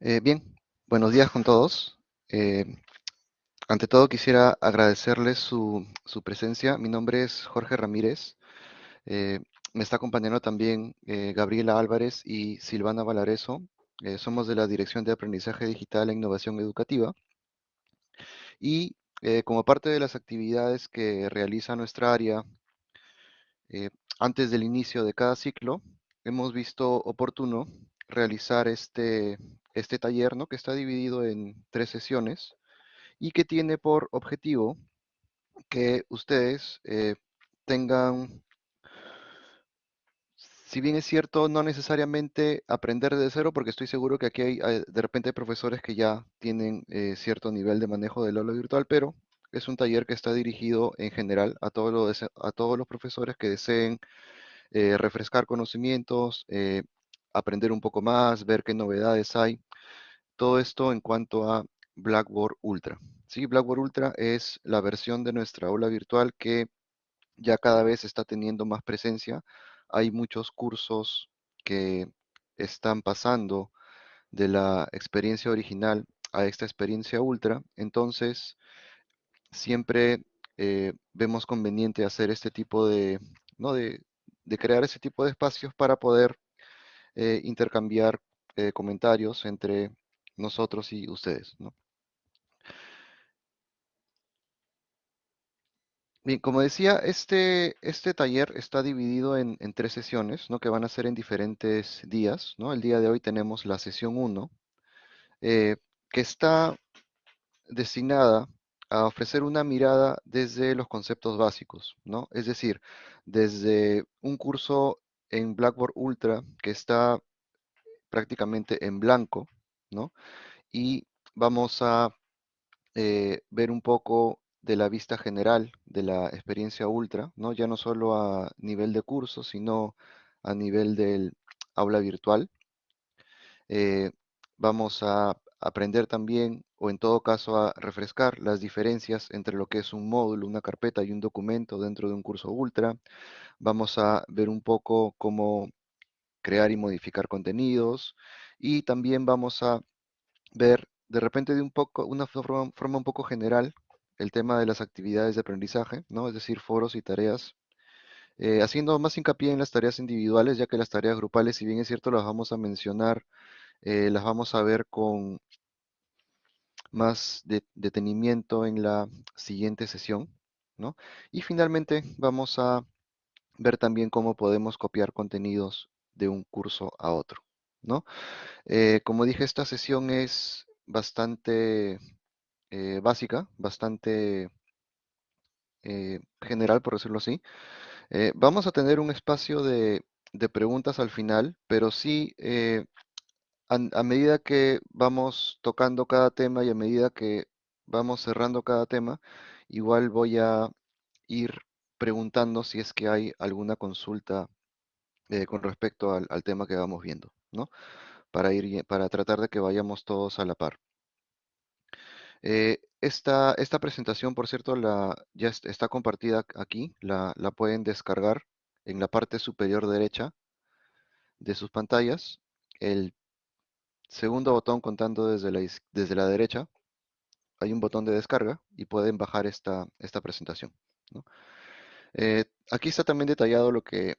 Eh, bien, buenos días con todos. Eh, ante todo quisiera agradecerles su, presencia. Mi nombre es Jorge Ramírez. Eh, me está acompañando también Gabriela Álvarez y Silvana Valareso. Somos de la Dirección de Aprendizaje Digital e Innovación Educativa. Y como parte de las actividades que realiza nuestra área antes del inicio de cada ciclo, hemos visto oportuno realizar este, este taller, ¿no? que está dividido en tres sesiones y que tiene por objetivo que ustedes eh, tengan, si bien es cierto, no necesariamente aprender de cero, porque estoy seguro que aquí hay, hay- de repente profesores que ya tienen eh, cierto nivel de manejo del aula virtual, pero es un taller que está dirigido en general a todos los, a todos los profesores que deseen eh, refrescar conocimientos, eh, aprender un poco más, ver qué novedades hay. Todo esto en cuanto a Blackboard Ultra. Sí, Blackboard Ultra es la versión de nuestra aula virtual que ya cada vez está teniendo más presencia. Hay muchos cursos que están pasando de la experiencia original a esta experiencia ultra. Entonces, siempre eh, vemos conveniente hacer este tipo de, ¿no? de, de crear ese tipo de espacios para poder eh, intercambiar eh, comentarios entre nosotros y ustedes. Bien, como decía, este, este taller está dividido en, en tres sesiones, ¿no? Que van a ser en diferentes días, ¿no? El día de hoy tenemos la sesión 1, eh, que está destinada a ofrecer una mirada desde los conceptos básicos, ¿no? Es decir, desde un curso en Blackboard Ultra que está prácticamente en blanco, ¿no? Y vamos a eh, ver un poco de la vista general de la experiencia ultra, ¿no? Ya no solo a nivel de curso, sino a nivel del aula virtual. Eh, vamos a aprender también, o en todo caso a refrescar las diferencias entre lo que es un módulo, una carpeta y un documento dentro de un curso ultra. Vamos a ver un poco cómo crear y modificar contenidos y también vamos a ver de repente de un poco, una forma, un poco general el tema de las actividades de aprendizaje, ¿no? Es decir, foros y tareas, eh, haciendo más hincapié en las tareas individuales, ya que las tareas grupales, si bien es cierto, las vamos a mencionar, eh, las vamos a ver con más de- detenimiento en la siguiente sesión, ¿no? Y finalmente vamos a ver también cómo podemos copiar contenidos de un curso a otro, ¿no? Eh, como dije, esta sesión es bastante eh, básica, bastante eh, general, por decirlo así. Vamos a tener un espacio de, de preguntas al final, pero sí, a, medida que vamos tocando cada tema y a medida que vamos cerrando cada tema, igual voy a ir preguntando si es que hay alguna consulta eh, con respecto al, tema que vamos viendo, ¿no? Para ir, para tratar de que vayamos todos a la par. Eh, esta, esta presentación, por cierto, la, ya est- está compartida aquí, la, la pueden descargar en la parte superior derecha de sus pantallas. El segundo botón contando desde la, desde la derecha, hay un botón de descarga y pueden bajar esta, esta presentación. Eh, aquí está también detallado lo que,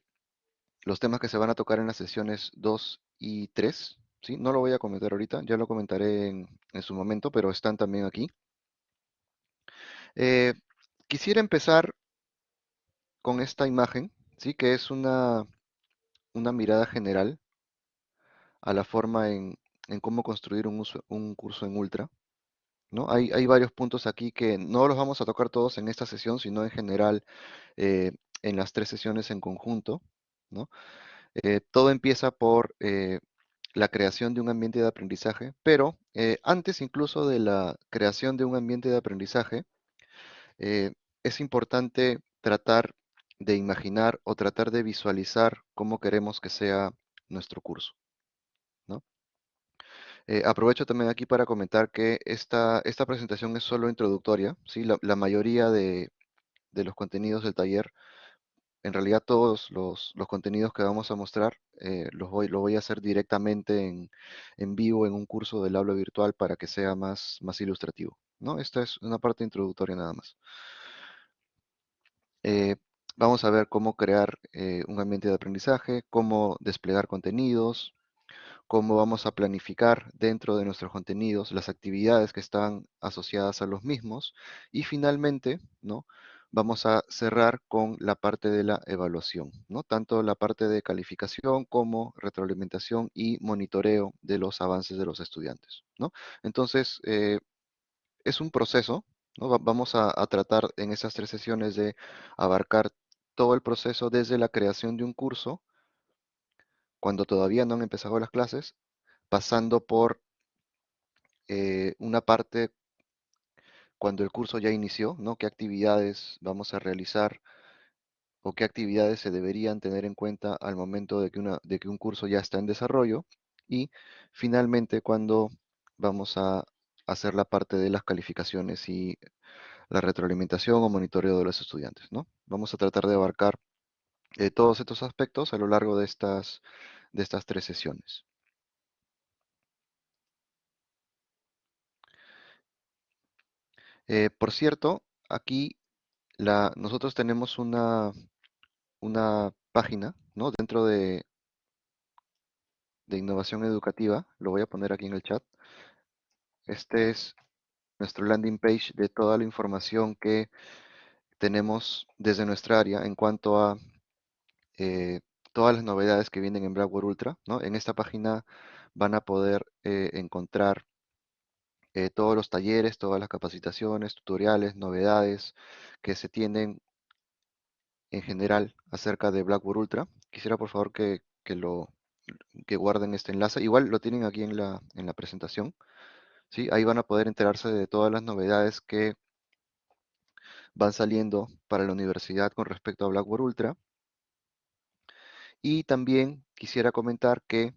los temas que se van a tocar en las sesiones 2 y 3. ¿sí? No lo voy a comentar ahorita, ya lo comentaré en, en su momento, pero están también aquí. Eh, quisiera empezar con esta imagen, ¿sí? que es una, una mirada general a la forma en, en cómo construir un, curso en Ultra. ¿no? Hay, varios puntos aquí que no los vamos a tocar todos en esta sesión, sino en general eh, en las tres sesiones en conjunto. Eh, todo empieza por eh, la creación de un ambiente de aprendizaje, pero antes incluso de la creación de un ambiente de aprendizaje, es importante tratar de imaginar o tratar de visualizar cómo queremos que sea nuestro curso. Eh, aprovecho también aquí para comentar que esta, esta presentación es solo introductoria, ¿sí? La, mayoría de, de los contenidos del taller en realidad todos los, los contenidos que vamos a mostrar eh, los voy, voy a hacer directamente en, en vivo en un curso del aula virtual para que sea más, más ilustrativo, ¿no? Esta es una parte introductoria nada más. Eh, vamos a ver cómo crear un ambiente de aprendizaje, cómo desplegar contenidos, cómo vamos a planificar dentro de nuestros contenidos las actividades que están asociadas a los mismos y finalmente, ¿no? Vamos a cerrar con la parte de la evaluación, ¿no? Tanto la parte de calificación como retroalimentación y monitoreo de los avances de los estudiantes, ¿no? Entonces, eh, es un proceso, ¿no? Va- Vamos a, a tratar en esas tres sesiones de abarcar todo el proceso desde la creación de un curso, cuando todavía no han empezado las clases, pasando por eh, una parte cuando el curso ya inició, ¿no? ¿Qué actividades vamos a realizar o qué actividades se deberían tener en cuenta al momento de que, de que un curso ya está en desarrollo? Y finalmente cuando vamos a hacer la parte de las calificaciones y la retroalimentación o monitoreo de los estudiantes, ¿no? Vamos a tratar de abarcar eh, todos estos aspectos a lo largo de estas, de estas tres sesiones. Eh, por cierto, aquí la, nosotros tenemos una, una página, ¿no? Dentro de, de innovación educativa, lo voy a poner aquí en el chat. Este es nuestro landing page de toda la información que tenemos desde nuestra área en cuanto a eh, todas las novedades que vienen en Blackboard Ultra, ¿no? En esta página van a poder eh, encontrar eh, todos los talleres, todas las capacitaciones, tutoriales, novedades que se tienen en general acerca de Blackboard Ultra. Quisiera por favor que, que lo que guarden este enlace. Igual lo tienen aquí en la, en la presentación. ¿sí? Ahí van a poder enterarse de todas las novedades que van saliendo para la universidad con respecto a Blackboard Ultra. Y también quisiera comentar que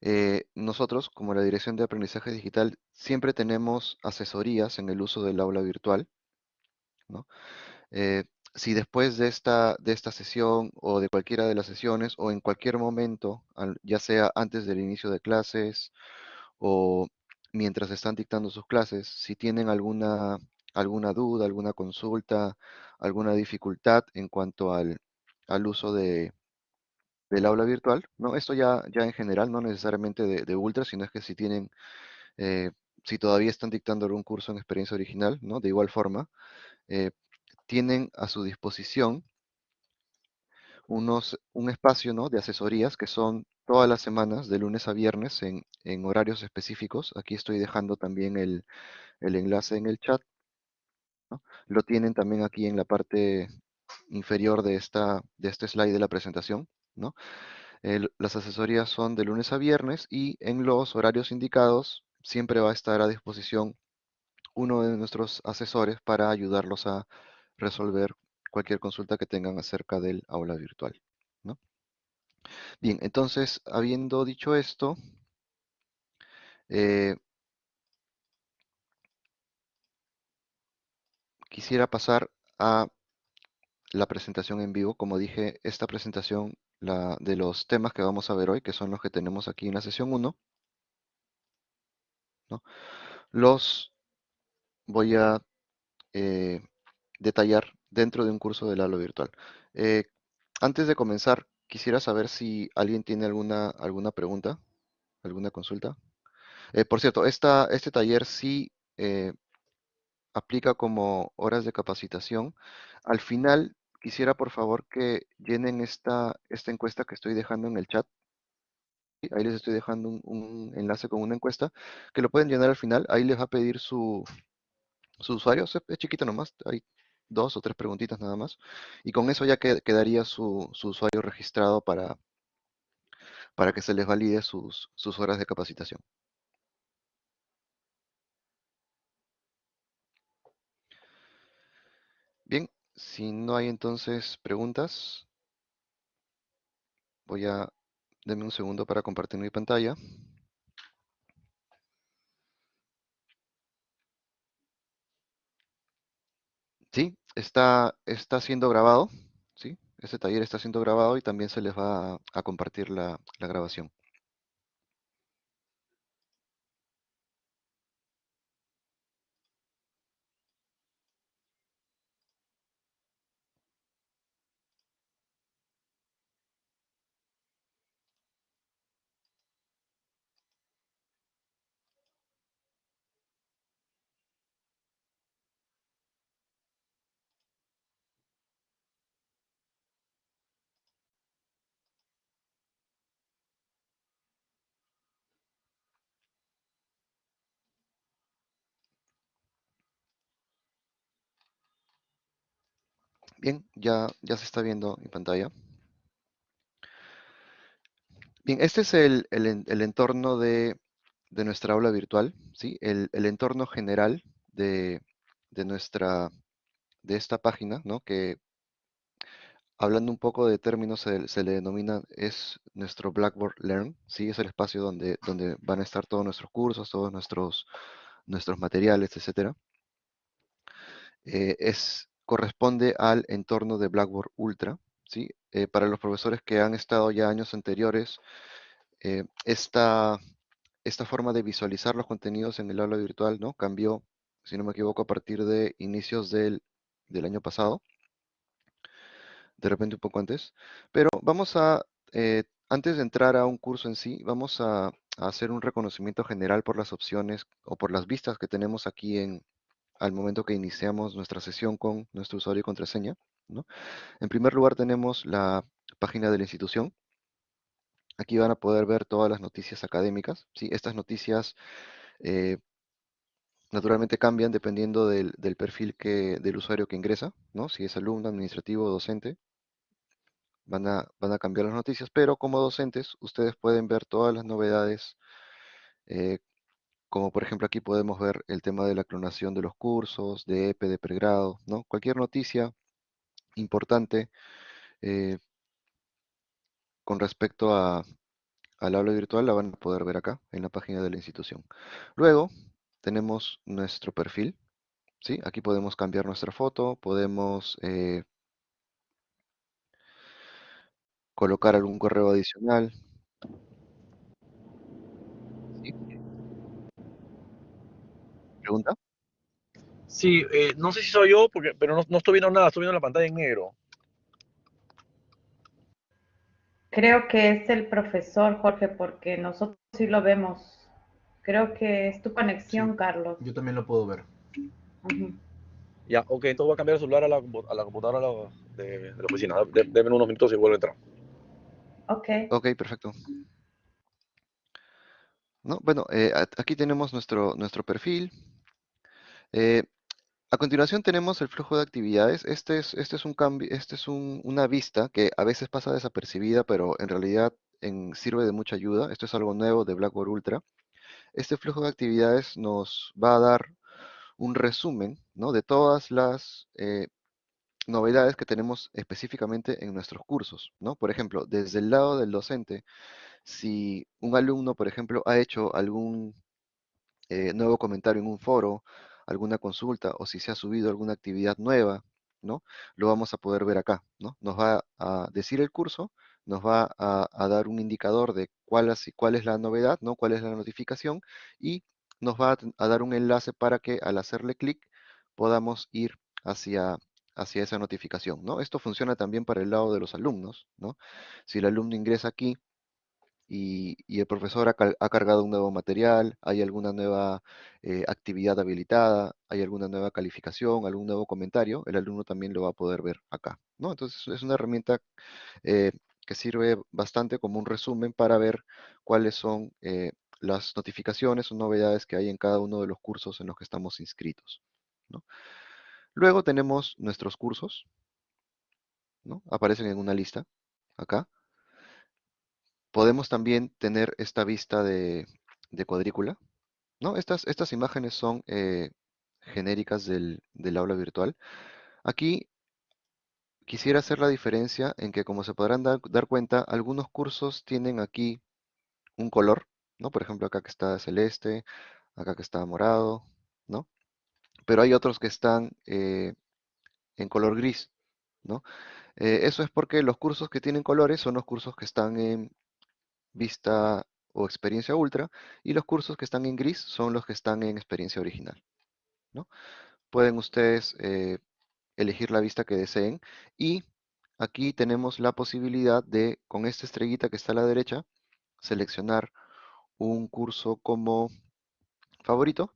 eh, nosotros, como la Dirección de Aprendizaje Digital, siempre tenemos asesorías en el uso del aula virtual. Eh, si después de esta, de esta sesión o de cualquiera de las sesiones o en cualquier momento, ya sea antes del inicio de clases o mientras están dictando sus clases, si tienen alguna, alguna duda, alguna consulta, alguna dificultad en cuanto al, al uso de, del aula virtual, ¿no? Esto ya, ya en general, no necesariamente de, Ultra, sino es que si tienen, eh, si todavía están dictando algún curso en experiencia original, ¿no? De igual forma, eh, tienen a su disposición unos, un espacio, ¿no? De asesorías que son todas las semanas, de lunes a viernes, en, horarios específicos. Aquí estoy dejando también el, el enlace en el chat. Lo tienen también aquí en la parte inferior de, esta, de este slide de la presentación, ¿no? Las asesorías son de lunes a viernes y en los horarios indicados siempre va a estar a disposición uno de nuestros asesores para ayudarlos a resolver cualquier consulta que tengan acerca del aula virtual. ¿no? Bien, entonces, habiendo dicho esto, eh, quisiera pasar a la presentación en vivo. Como dije, esta presentación la, de los temas que vamos a ver hoy, que son los que tenemos aquí en la sesión 1, ¿no? los voy a eh, detallar dentro de un curso del aula virtual. Eh, antes de comenzar, quisiera saber si alguien tiene alguna, alguna pregunta, alguna consulta. Eh, por cierto, esta, este taller sí aplica como horas de capacitación. Al final, quisiera por favor que llenen esta, esta encuesta que estoy dejando en el chat. Ahí les estoy dejando un, enlace con una encuesta que lo pueden llenar al final. Ahí les va a pedir su, su usuario. Es, chiquito nomás, hay dos o tres preguntitas nada más. Y con eso ya que- quedaría su, su usuario registrado para, para que se les valide sus, sus horas de capacitación. Bien, si no hay entonces preguntas, voy a... Denme un segundo para compartir mi pantalla. Sí, está, está siendo grabado, ¿sí? Este taller está siendo grabado y también se les va a, a compartir la, la grabación. Bien, ya, ya se está viendo en pantalla. Bien, este es el, el en- el entorno de, de nuestra aula virtual, ¿sí? El, el entorno general de, de nuestra, de esta página, ¿no? Que hablando un poco de términos se, le denomina, es nuestro Blackboard Learn, ¿sí? Es el espacio donde, donde van a estar todos nuestros cursos, todos nuestros, nuestros materiales, etcétera. Eh, es, corresponde al entorno de Blackboard Ultra, ¿sí? Eh, para los profesores que han estado ya años anteriores, eh, esta, esta forma de visualizar los contenidos en el aula virtual, ¿no? Cambió, si no me equivoco, a partir de inicios del, del año pasado, de repente un poco antes. Pero vamos a, eh, antes de entrar a un curso en sí, vamos a, a hacer un reconocimiento general por las opciones o por las vistas que tenemos aquí en, al momento que iniciamos nuestra sesión con nuestro usuario y contraseña, ¿no? En primer lugar tenemos la página de la institución. Aquí van a poder ver todas las noticias académicas, ¿sí? Estas noticias eh, naturalmente cambian dependiendo del, perfil que, del usuario que ingresa, ¿no? Si es alumno, administrativo o docente, van a, van a cambiar las noticias, pero como docentes ustedes pueden ver todas las novedades, eh, como por ejemplo aquí podemos ver el tema de la clonación de los cursos, de EPE, de pregrado, ¿no? Cualquier noticia importante eh, con respecto a, al aula virtual la van a poder ver acá en la página de la institución. Luego tenemos nuestro perfil, ¿sí? Aquí podemos cambiar nuestra foto, podemos eh, colocar algún correo adicional, ¿Pregunta? Sí, eh, no sé si soy yo, porque, pero no, no estoy viendo nada, estoy viendo la pantalla en negro. Creo que es el profesor, Jorge, porque nosotros sí lo vemos. Creo que es tu conexión, Sí. Carlos. Yo también lo puedo ver. Ya, ok, entonces voy a cambiar el celular a la, a la computadora de, de la oficina. De- Deme unos minutos y vuelvo a entrar. Ok. Ok, perfecto. ¿No? Bueno, eh, aquí tenemos nuestro, nuestro perfil. Eh, a continuación tenemos el flujo de actividades. Este es, este un cambio, este es un- una vista que a veces pasa desapercibida, pero en realidad sirve de mucha ayuda. Esto es algo nuevo de Blackboard Ultra. Este flujo de actividades nos va a dar un resumen, ¿no? de todas las eh, novedades que tenemos específicamente en nuestros cursos, ¿no? Por ejemplo, desde el lado del docente, si un alumno, por ejemplo, ha hecho algún eh, nuevo comentario en un foro, alguna consulta o si se ha subido alguna actividad nueva, ¿no? Lo vamos a poder ver acá, ¿no? Nos va a decir el curso, nos va a, dar un indicador de cuál, es- la novedad, ¿no? Cuál es la notificación y nos va a, a dar un enlace para que al hacerle clic podamos ir hacia, hacia esa notificación, ¿no? Esto funciona también para el lado de los alumnos, ¿no? Si el alumno ingresa aquí y, el profesor ha, cargado un nuevo material, hay alguna nueva eh, actividad habilitada, hay alguna nueva calificación, algún nuevo comentario, el alumno también lo va a poder ver acá, ¿no? Entonces es una herramienta eh, que sirve bastante como un resumen para ver cuáles son eh, las notificaciones o novedades que hay en cada uno de los cursos en los que estamos inscritos. Luego tenemos nuestros cursos, ¿no? Aparecen en una lista acá. Podemos también tener esta vista de, cuadrícula, ¿no? Estas, estas imágenes son eh, genéricas del, del aula virtual. Aquí quisiera hacer la diferencia en que, como se podrán dar, dar cuenta, algunos cursos tienen aquí un color, ¿no? Por ejemplo, acá que está celeste, acá que está morado, ¿no? Pero hay otros que están eh, en color gris, ¿no? Eh, eso es porque los cursos que tienen colores son los cursos que están en vista o experiencia ultra y los cursos que están en gris son los que están en experiencia original, ¿no? Pueden ustedes eh, elegir la vista que deseen y aquí tenemos la posibilidad de, con esta estrellita que está a la derecha, seleccionar un curso como favorito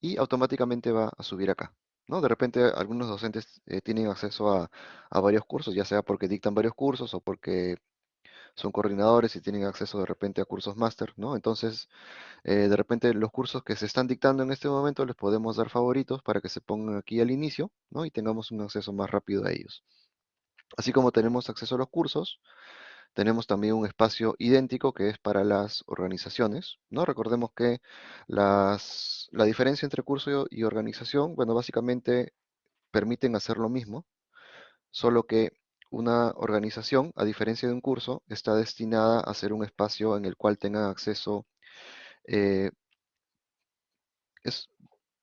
y automáticamente va a subir acá. ¿no? De repente algunos docentes eh, tienen acceso a, a, varios cursos, ya sea porque dictan varios cursos o porque son coordinadores y tienen acceso de repente a cursos máster, ¿no? Entonces, eh, de repente los cursos que se están dictando en este momento les podemos dar favoritos para que se pongan aquí al inicio, ¿no? Y tengamos un acceso más rápido a ellos. Así como tenemos acceso a los cursos, tenemos también un espacio idéntico que es para las organizaciones, ¿no? Recordemos que las, la diferencia entre curso y organización, bueno, básicamente permiten hacer lo mismo, solo que una organización, a diferencia de un curso, está destinada a ser un espacio en el cual tengan acceso eh, es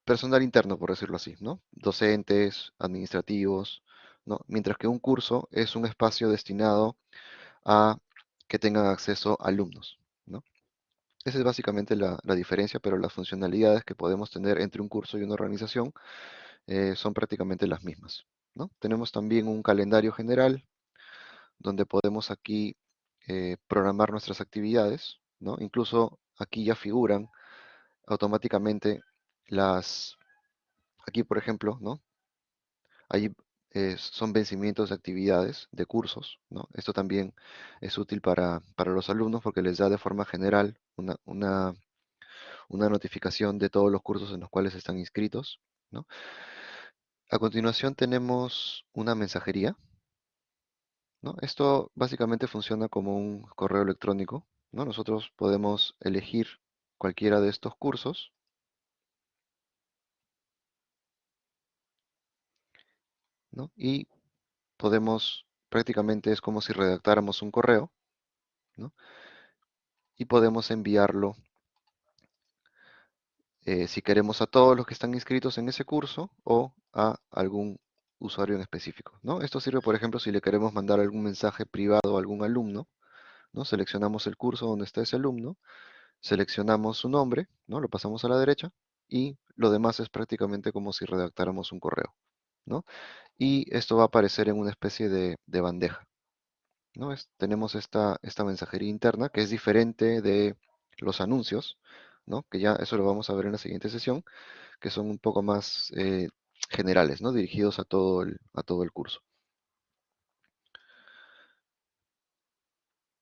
personal interno, por decirlo así, ¿no? Docentes, administrativos, ¿no? Mientras que un curso es un espacio destinado a que tengan acceso alumnos, ¿no? Esa es básicamente la, diferencia, pero las funcionalidades que podemos tener entre un curso y una organización eh, son prácticamente las mismas, Tenemos también un calendario general, donde podemos aquí eh, programar nuestras actividades. Incluso aquí ya figuran automáticamente las, aquí por ejemplo, ¿no? Ahí eh, son vencimientos de actividades, de cursos. Esto también es útil para, para los alumnos porque les da de forma general una, una, una notificación de todos los cursos en los cuales están inscritos, ¿no? A continuación tenemos una mensajería, ¿no? Esto básicamente funciona como un correo electrónico, ¿no? Nosotros podemos elegir cualquiera de estos cursos ¿no? y podemos, prácticamente es como si redactáramos un correo y podemos enviarlo eh, si queremos a todos los que están inscritos en ese curso o a algún usuario en específico. ¿no? Esto sirve, por ejemplo, si le queremos mandar algún mensaje privado a algún alumno, ¿no? seleccionamos el curso donde está ese alumno seleccionamos su nombre, ¿no? Lo pasamos a la derecha y lo demás es prácticamente como si redactáramos un correo, ¿no? Y esto va a aparecer en una especie de, bandeja, ¿no? tenemos esta, esta mensajería interna que es diferente de los anuncios, Que ya eso lo vamos a ver en la siguiente sesión, que son un poco más eh, generales, ¿no? Dirigidos a todo a todo el curso.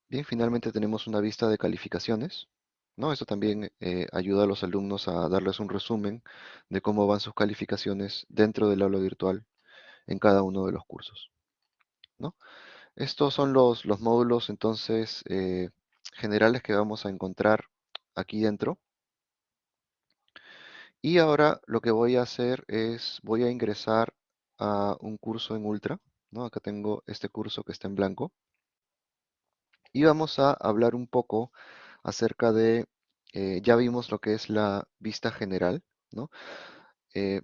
Bien, finalmente tenemos una vista de calificaciones, ¿no? Esto también eh, ayuda a los alumnos a darles un resumen de cómo van sus calificaciones dentro del aula virtual en cada uno de los cursos. ¿no? Estos son los, los módulos entonces eh, generales que vamos a encontrar aquí dentro. Y ahora lo que voy a hacer es, voy a ingresar a un curso en Ultra. ¿no? Acá tengo este curso que está en blanco. Y vamos a hablar un poco acerca de, eh, ya vimos lo que es la vista general, ¿no? Eh,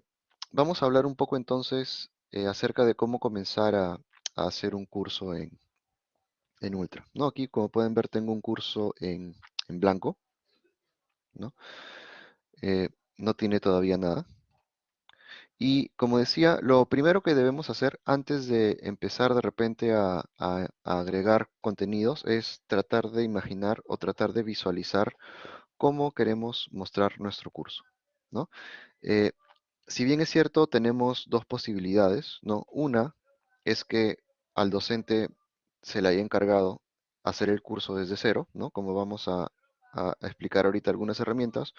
vamos a hablar un poco entonces eh, acerca de cómo comenzar a, hacer un curso en, en, Ultra, ¿no? Aquí, como pueden ver, tengo un curso en, en blanco, ¿no? No tiene todavía nada. Y como decía, lo primero que debemos hacer antes de empezar de repente a, agregar contenidos es tratar de imaginar o tratar de visualizar cómo queremos mostrar nuestro curso. ¿no? Eh, si bien es cierto, tenemos dos posibilidades. ¿no? Una es que al docente se le haya encargado hacer el curso desde cero, ¿no? como vamos a, a explicar ahorita algunas herramientas.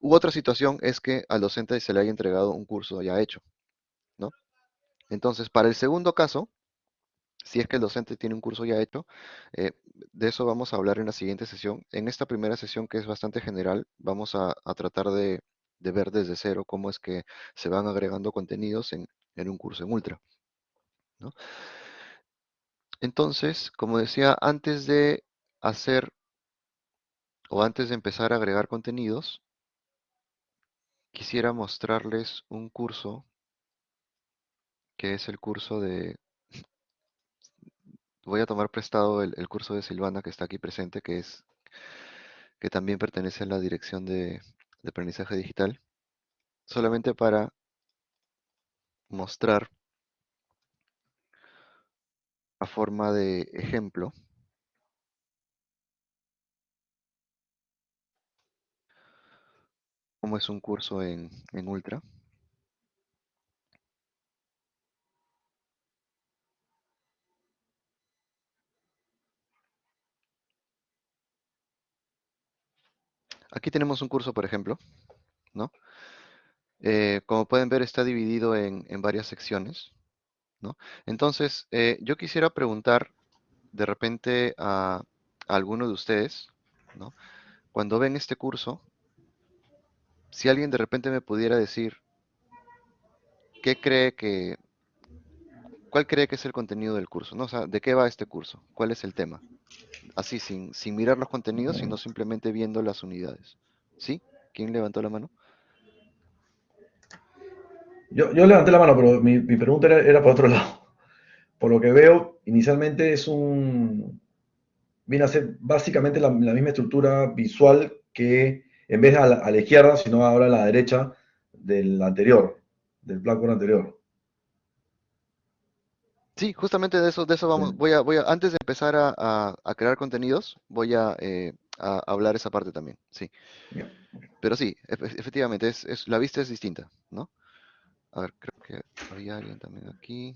U otra situación es que al docente se le haya entregado un curso ya hecho, ¿no? Entonces, para el segundo caso, si es que el docente tiene un curso ya hecho, eh, de eso vamos a hablar en la siguiente sesión. En esta primera sesión, que es bastante general, vamos a, tratar de, ver desde cero cómo es que se van agregando contenidos en, un curso en Ultra. Entonces, como decía, antes de hacer o antes de empezar a agregar contenidos, quisiera mostrarles un curso que es el curso de... Voy a tomar prestado el, curso de Silvana que está aquí presente, que es que también pertenece a la dirección de, de aprendizaje digital, solamente para mostrar a forma de ejemplo cómo es un curso en, en Ultra. Aquí tenemos un curso, por ejemplo, ¿no? Eh, como pueden ver, está dividido en, en varias secciones, ¿no? Entonces, eh, yo quisiera preguntar de repente a, alguno de ustedes, ¿no? Cuando ven este curso, si alguien de repente me pudiera decir qué cree que, cuál cree que es el contenido del curso, ¿no? O sea, ¿de qué va este curso? ¿Cuál es el tema? Así, sin, sin mirar los contenidos, sino simplemente viendo las unidades. ¿Sí? ¿Quién levantó la mano? Yo, yo levanté la mano, pero mi, mi pregunta era, era por otro lado. Por lo que veo, inicialmente es un... Viene a ser básicamente la, la misma estructura visual que en vez de a la, a la izquierda, sino ahora a la derecha del anterior, del Blackboard anterior. Sí, justamente de eso, de eso vamos. Sí. Voy a, voy a, antes de empezar a, a- a crear contenidos, voy a, eh, a hablar esa parte también. Sí. Bien. Pero sí, efe- efectivamente, es, es, la vista es distinta, ¿no? A ver, creo que había alguien también aquí.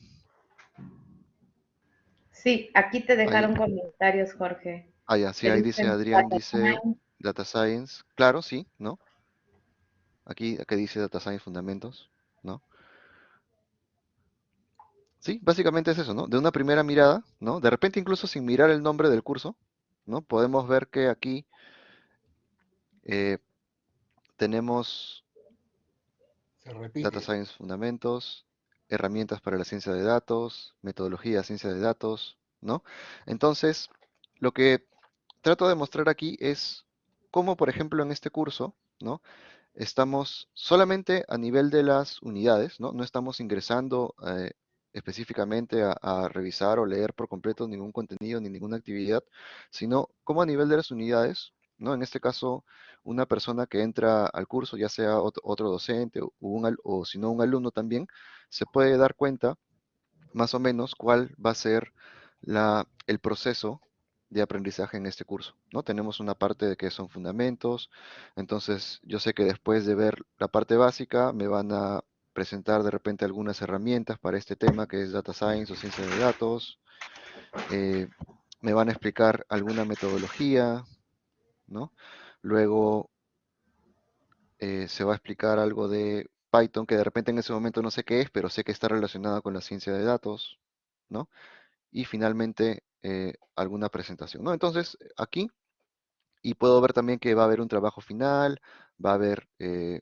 Sí, aquí te dejaron Ahí. comentarios, Jorge. Ah, ya, sí, ahí dice Adrián, dice. Data Science. Claro, sí, ¿no? Aquí, aquí dice Data Science Fundamentos, ¿no? Sí, básicamente es eso, ¿no? De una primera mirada, ¿no? De repente incluso sin mirar el nombre del curso, ¿no? Podemos ver que aquí eh, tenemos Se. Data Science Fundamentos, herramientas para la ciencia de datos, metodología de ciencia de datos, ¿no? Entonces, lo que trato de mostrar aquí es cómo, por ejemplo, en este curso, ¿no? Estamos solamente a nivel de las unidades, ¿no? No estamos ingresando eh, específicamente a, revisar o leer por completo ningún contenido ni ninguna actividad, sino como a nivel de las unidades, ¿no? En este caso, una persona que entra al curso, ya sea ot- otro docente o, un o si no un alumno también, se puede dar cuenta más o menos cuál va a ser la, el proceso de aprendizaje en este curso, ¿no? Tenemos una parte de que son fundamentos, entonces yo sé que después de ver la parte básica me van a presentar de repente algunas herramientas para este tema que es Data Science o Ciencia de Datos, eh, me van a explicar alguna metodología, ¿no? Luego eh, se va a explicar algo de Python que de repente en ese momento no sé qué es, pero sé que está relacionada con la ciencia de datos, ¿no? Y finalmente eh, alguna presentación, ¿no? Entonces aquí, y puedo ver también que va a haber un trabajo final, va a haber eh,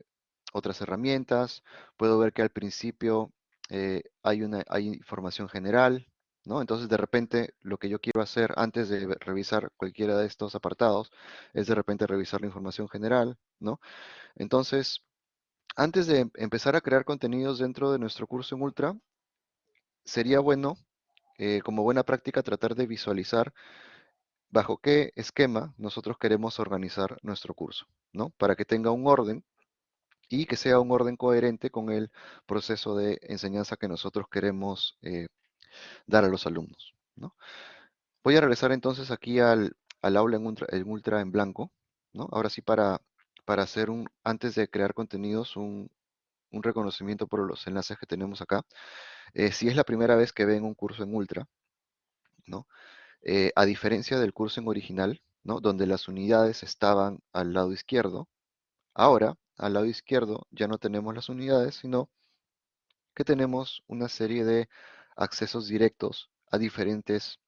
otras herramientas, puedo ver que al principio eh, hay una hay información general, ¿no? Entonces de repente lo que yo quiero hacer antes de revisar cualquiera de estos apartados es de repente revisar la información general, ¿no? Entonces, antes de em- empezar a crear contenidos dentro de nuestro curso en Ultra, sería bueno, eh, como buena práctica, tratar de visualizar bajo qué esquema nosotros queremos organizar nuestro curso, ¿no? Para que tenga un orden y que sea un orden coherente con el proceso de enseñanza que nosotros queremos eh, dar a los alumnos, ¿no? Voy a regresar entonces aquí al, al aula en ultra, en ultra en blanco, ¿no? Ahora sí para, para hacer un, antes de crear contenidos, un, un reconocimiento por los enlaces que tenemos acá. Eh, si es la primera vez que ven un curso en ultra, ¿no? Eh, a diferencia del curso en original, ¿no? Donde las unidades estaban al lado izquierdo, ahora al lado izquierdo ya no tenemos las unidades, sino que tenemos una serie de accesos directos a diferentes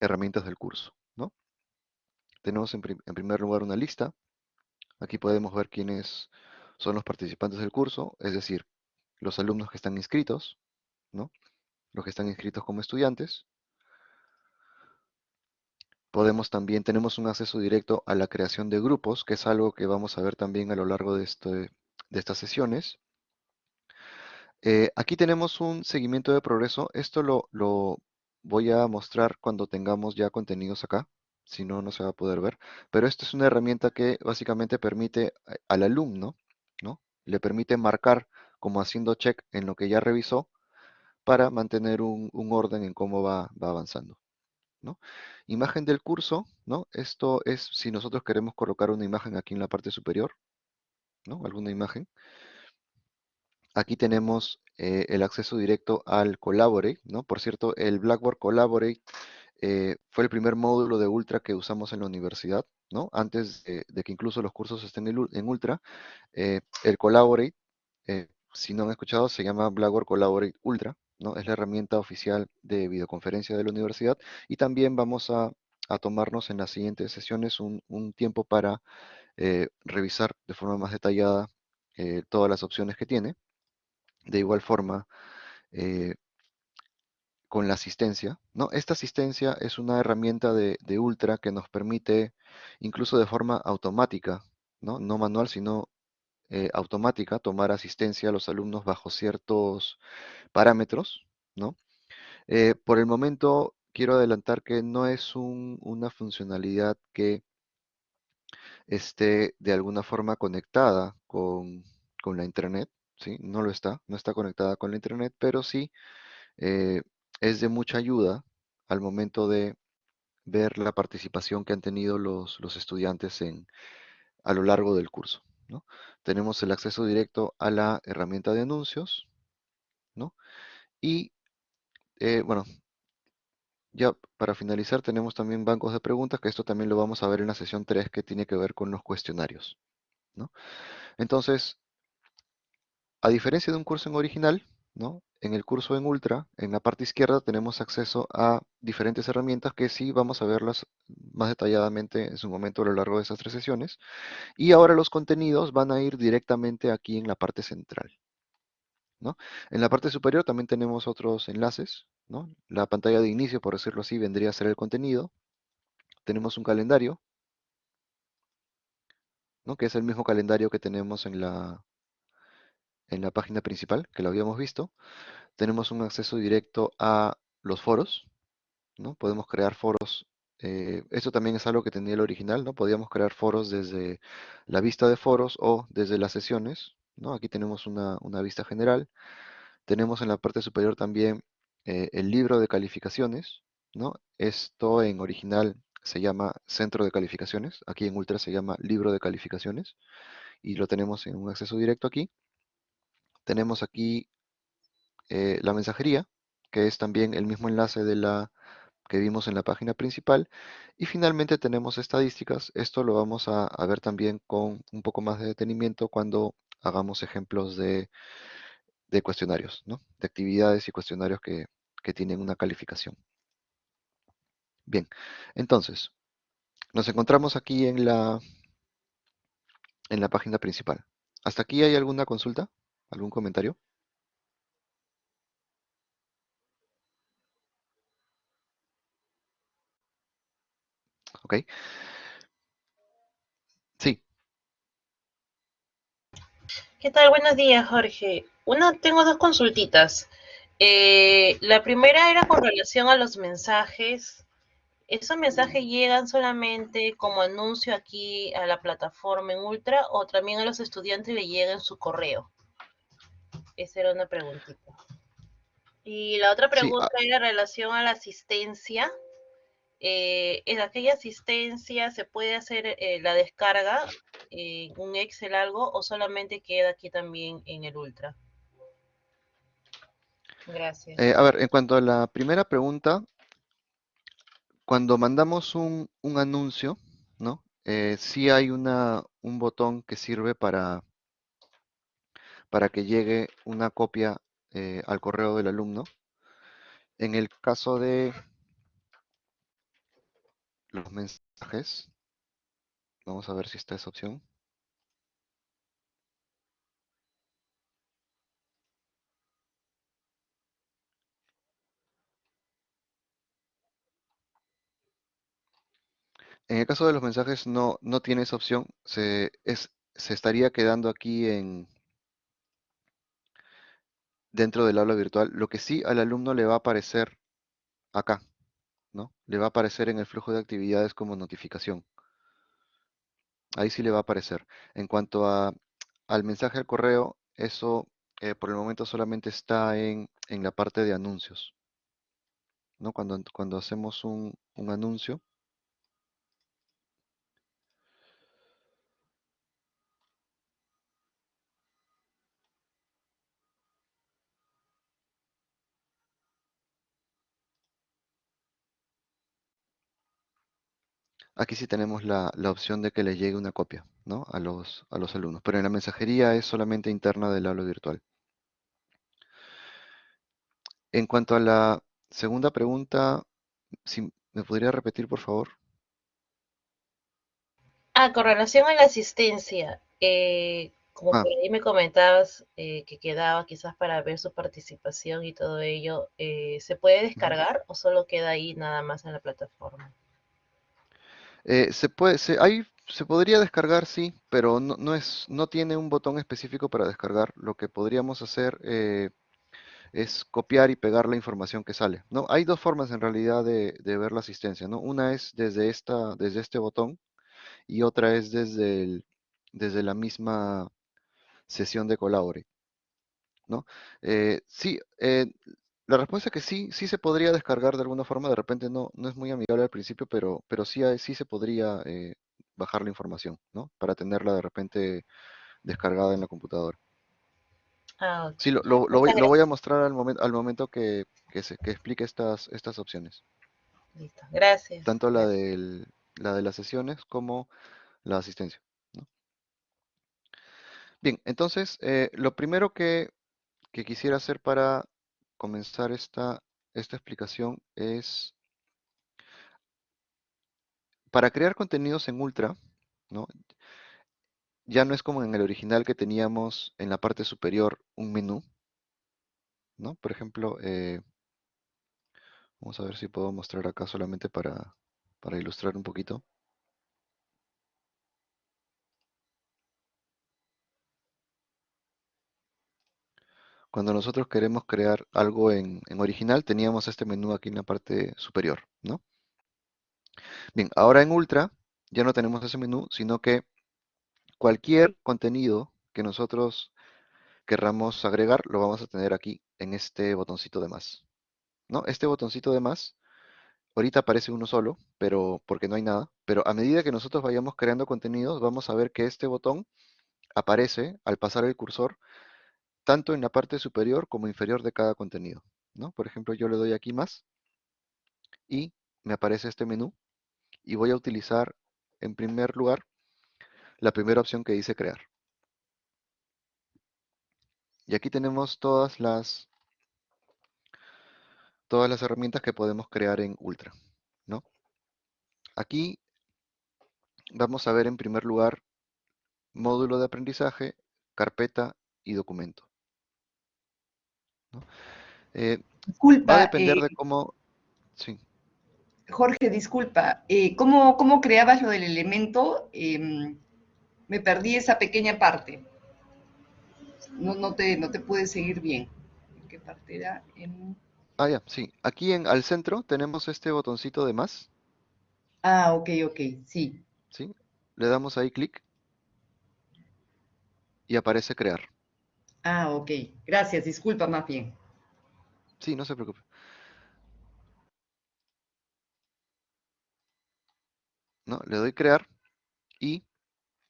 herramientas del curso, ¿no? Tenemos en, en primer lugar una lista. Aquí podemos ver quiénes son los participantes del curso, es decir, los alumnos que están inscritos, ¿no? Los que están inscritos como estudiantes. Podemos también, tenemos un acceso directo a la creación de grupos, que es algo que vamos a ver también a lo largo de, este- de estas sesiones. Eh, aquí tenemos un seguimiento de progreso. Esto lo, lo voy a mostrar cuando tengamos ya contenidos acá. Si no, no se va a poder ver. Pero esta es una herramienta que básicamente permite a- al alumno, ¿no? Le permite marcar como haciendo check en lo que ya revisó para mantener un, orden en cómo va, va avanzando. ¿no? Imagen del curso, ¿no? Esto es si nosotros queremos colocar una imagen aquí en la parte superior, ¿no? Alguna imagen. Aquí tenemos eh, el acceso directo al Collaborate, ¿no? Por cierto, el Blackboard Collaborate eh, fue el primer módulo de Ultra que usamos en la universidad, ¿no? Antes de, que incluso los cursos estén en, Ul- en Ultra, eh, el Collaborate, eh, si no han escuchado, se llama Blackboard Collaborate Ultra, ¿no? Es la herramienta oficial de videoconferencia de la universidad y también vamos a, a tomarnos en las siguientes sesiones un, tiempo para revisar de forma más detallada todas las opciones que tiene. De igual forma, con la asistencia, ¿no? Esta asistencia es una herramienta de, de Ultra que nos permite, incluso de forma automática, ¿no? No manual, sino eh, automática, tomar asistencia a los alumnos bajo ciertos parámetros, ¿no? Eh, por el momento, quiero adelantar que no es un- una funcionalidad que esté de alguna forma conectada con, con la Internet, ¿sí? No lo está, no está conectada con la Internet, pero sí eh, es de mucha ayuda al momento de ver la participación que han tenido los, los estudiantes en, a lo largo del curso, ¿no? Tenemos el acceso directo a la herramienta de anuncios, ¿no? Y, eh, bueno, ya para finalizar tenemos también bancos de preguntas, que esto también lo vamos a ver en la sesión 3, que tiene que ver con los cuestionarios, ¿no? Entonces, a diferencia de un curso en original, ¿no? En el curso en Ultra, en la parte izquierda tenemos acceso a diferentes herramientas que sí vamos a verlas más detalladamente en su momento a lo largo de estas tres sesiones. Y ahora los contenidos van a ir directamente aquí en la parte central, ¿no? En la parte superior también tenemos otros enlaces, ¿no? La pantalla de inicio, por decirlo así, vendría a ser el contenido. Tenemos un calendario, ¿no? Que es el mismo calendario que tenemos en la, en la página principal, que lo habíamos visto. Tenemos un acceso directo a los foros, ¿no? Podemos crear foros. eh, esto también es algo que tenía el original, ¿no? Podíamos crear foros desde la vista de foros o desde las sesiones, ¿no? Aquí tenemos una, vista general. Tenemos en la parte superior también eh, el libro de calificaciones, ¿no? Esto en original se llama centro de calificaciones, aquí en Ultra se llama libro de calificaciones y lo tenemos en un acceso directo aquí. Tenemos aquí eh, la mensajería, que es también el mismo enlace de la que vimos en la página principal. Y finalmente tenemos estadísticas. Esto lo vamos a, ver también con un poco más de detenimiento cuando hagamos ejemplos de, de cuestionarios, ¿no? De actividades y cuestionarios que, que tienen una calificación. Bien, entonces, nos encontramos aquí en la, en la página principal. ¿Hasta aquí hay alguna consulta? ¿Algún comentario? Ok. Sí, ¿Qué tal? Buenos días, Jorge. Una, tengo dos consultitas. Eh, la primera era con relación a los mensajes. ¿Esos mensajes llegan solamente como anuncio aquí a la plataforma en Ultra o también a los estudiantes le llega en su correo? Esa era una preguntita. Y la otra Sí, ah. pregunta era en relación a la asistencia. Eh, ¿En aquella asistencia se puede hacer eh, la descarga en un Excel algo o solamente queda aquí también en el Ultra? Gracias. eh, a ver, en cuanto a la primera pregunta, cuando mandamos un, un anuncio, ¿no? Eh, sí hay una, un botón que sirve para, para que llegue una copia eh, al correo del alumno. En el caso de los mensajes, vamos a ver si está esa opción. En el caso de los mensajes no, no tiene esa opción, se, es, se estaría quedando aquí en, dentro del aula virtual. Lo que sí al alumno le va a aparecer acá, ¿no? Le va a aparecer en el flujo de actividades como notificación. Ahí sí le va a aparecer. En cuanto al mensaje al correo, eso eh, por el momento solamente está en, en la parte de anuncios. ¿no? Cuando, cuando hacemos un, un anuncio, Aquí sí tenemos la, la opción de que le llegue una copia ¿no? a, los, a los alumnos, pero en la mensajería es solamente interna del aula virtual. En cuanto a la segunda pregunta, si me podría repetir, por favor. Ah, con relación a la asistencia, eh, como Ah. por ahí me comentabas eh, que quedaba quizás para ver su participación y todo ello, eh, ¿se puede descargar o solo queda ahí nada más en la plataforma? Eh, se puede, se, podría descargar, sí, pero no, no es, no tiene un botón específico para descargar. Lo que podríamos hacer eh, es copiar y pegar la información que sale. ¿no? Hay dos formas en realidad de, de ver la asistencia. ¿no? Una es desde, esta, desde este botón y otra es desde, el, desde la misma sesión de Colabore. ¿no? Eh, sí, la respuesta es que sí, sí se podría descargar de alguna forma, de repente no, no es muy amigable al principio, pero, pero sí, hay- sí se podría eh, bajar la información, ¿no? Para tenerla de repente descargada en la computadora. Ah, ok. Sí, lo, lo- lo voy, lo voy a mostrar al momento, al momento que, que, se, que explique estas, estas opciones. Listo. Gracias. Tanto la, del, la de las sesiones como la asistencia. ¿no? Bien, entonces, eh, lo primero que, que quisiera hacer para comenzar esta, esta explicación es para crear contenidos en Ultra, ¿no? Ya no es como en el original que teníamos en la parte superior un menú, ¿no? Por ejemplo, eh, vamos a ver si puedo mostrar acá solamente para, para ilustrar un poquito. Cuando nosotros queremos crear algo en, en original, teníamos este menú aquí en la parte superior, ¿no? Bien, ahora en Ultra ya no tenemos ese menú, sino que cualquier contenido que nosotros querramos agregar, lo vamos a tener aquí en este botoncito de más. ¿no? Este botoncito de más, ahorita aparece uno solo, pero porque no hay nada, pero a medida que nosotros vayamos creando contenidos, vamos a ver que este botón aparece al pasar el cursor tanto en la parte superior como inferior de cada contenido. ¿no? Por ejemplo, yo le doy aquí más y me aparece este menú y voy a utilizar en primer lugar la primera opción que dice crear. Y aquí tenemos todas las, todas las herramientas que podemos crear en Ultra. ¿no? Aquí vamos a ver en primer lugar módulo de aprendizaje, carpeta y documento. ¿No? Eh, Disculpa, va a depender eh, de cómo... Sí. Jorge, disculpa. eh, ¿cómo, cómo creabas lo del elemento? Em, me perdí esa pequeña parte. No, no, te, no te pude seguir bien. ¿En qué parte era? En- Ah, ya, sí. Aquí en, al centro tenemos este botoncito de más, Ah, ok, ok, sí. ¿sí? Le damos ahí clic y aparece crear. Ah, ok. Gracias, disculpa más bien. Sí, no se preocupe. ¿No? Le doy crear y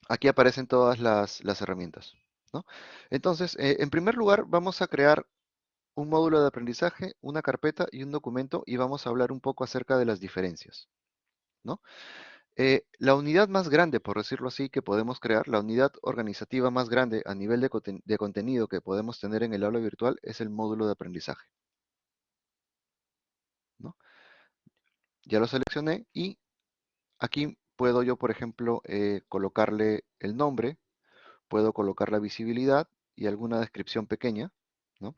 aquí aparecen todas las, las herramientas. ¿no? Entonces, eh, en primer lugar, vamos a crear un módulo de aprendizaje, una carpeta y un documento y vamos a hablar un poco acerca de las diferencias. ¿no? Eh, la unidad más grande, por decirlo así, que podemos crear, la unidad organizativa más grande a nivel de, conten- de contenido que podemos tener en el aula virtual es el módulo de aprendizaje. ¿no? Ya lo seleccioné y aquí puedo yo, por ejemplo, eh, colocarle el nombre, puedo colocar la visibilidad y alguna descripción pequeña, ¿no?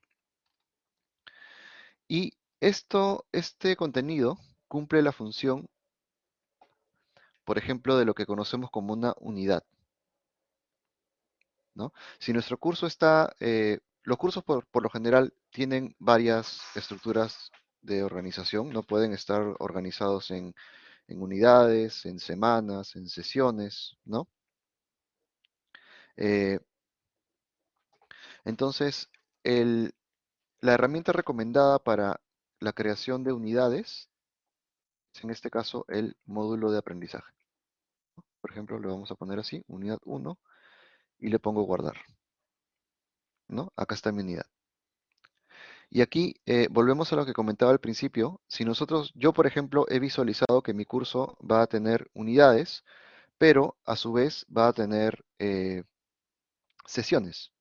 Y esto, este contenido cumple la función, por ejemplo, de lo que conocemos como una unidad. ¿no? Si nuestro curso está, eh, los cursos por, por lo general tienen varias estructuras de organización, no pueden estar organizados en, en unidades, en semanas, en sesiones, ¿no? Eh, entonces, el, la herramienta recomendada para la creación de unidades es en este caso el módulo de aprendizaje. Por ejemplo, le vamos a poner así, unidad 1, y le pongo guardar. ¿no? Acá está mi unidad. Y aquí eh, volvemos a lo que comentaba al principio. Si nosotros, yo por ejemplo, he visualizado que mi curso va a tener unidades, pero a su vez va a tener eh, sesiones,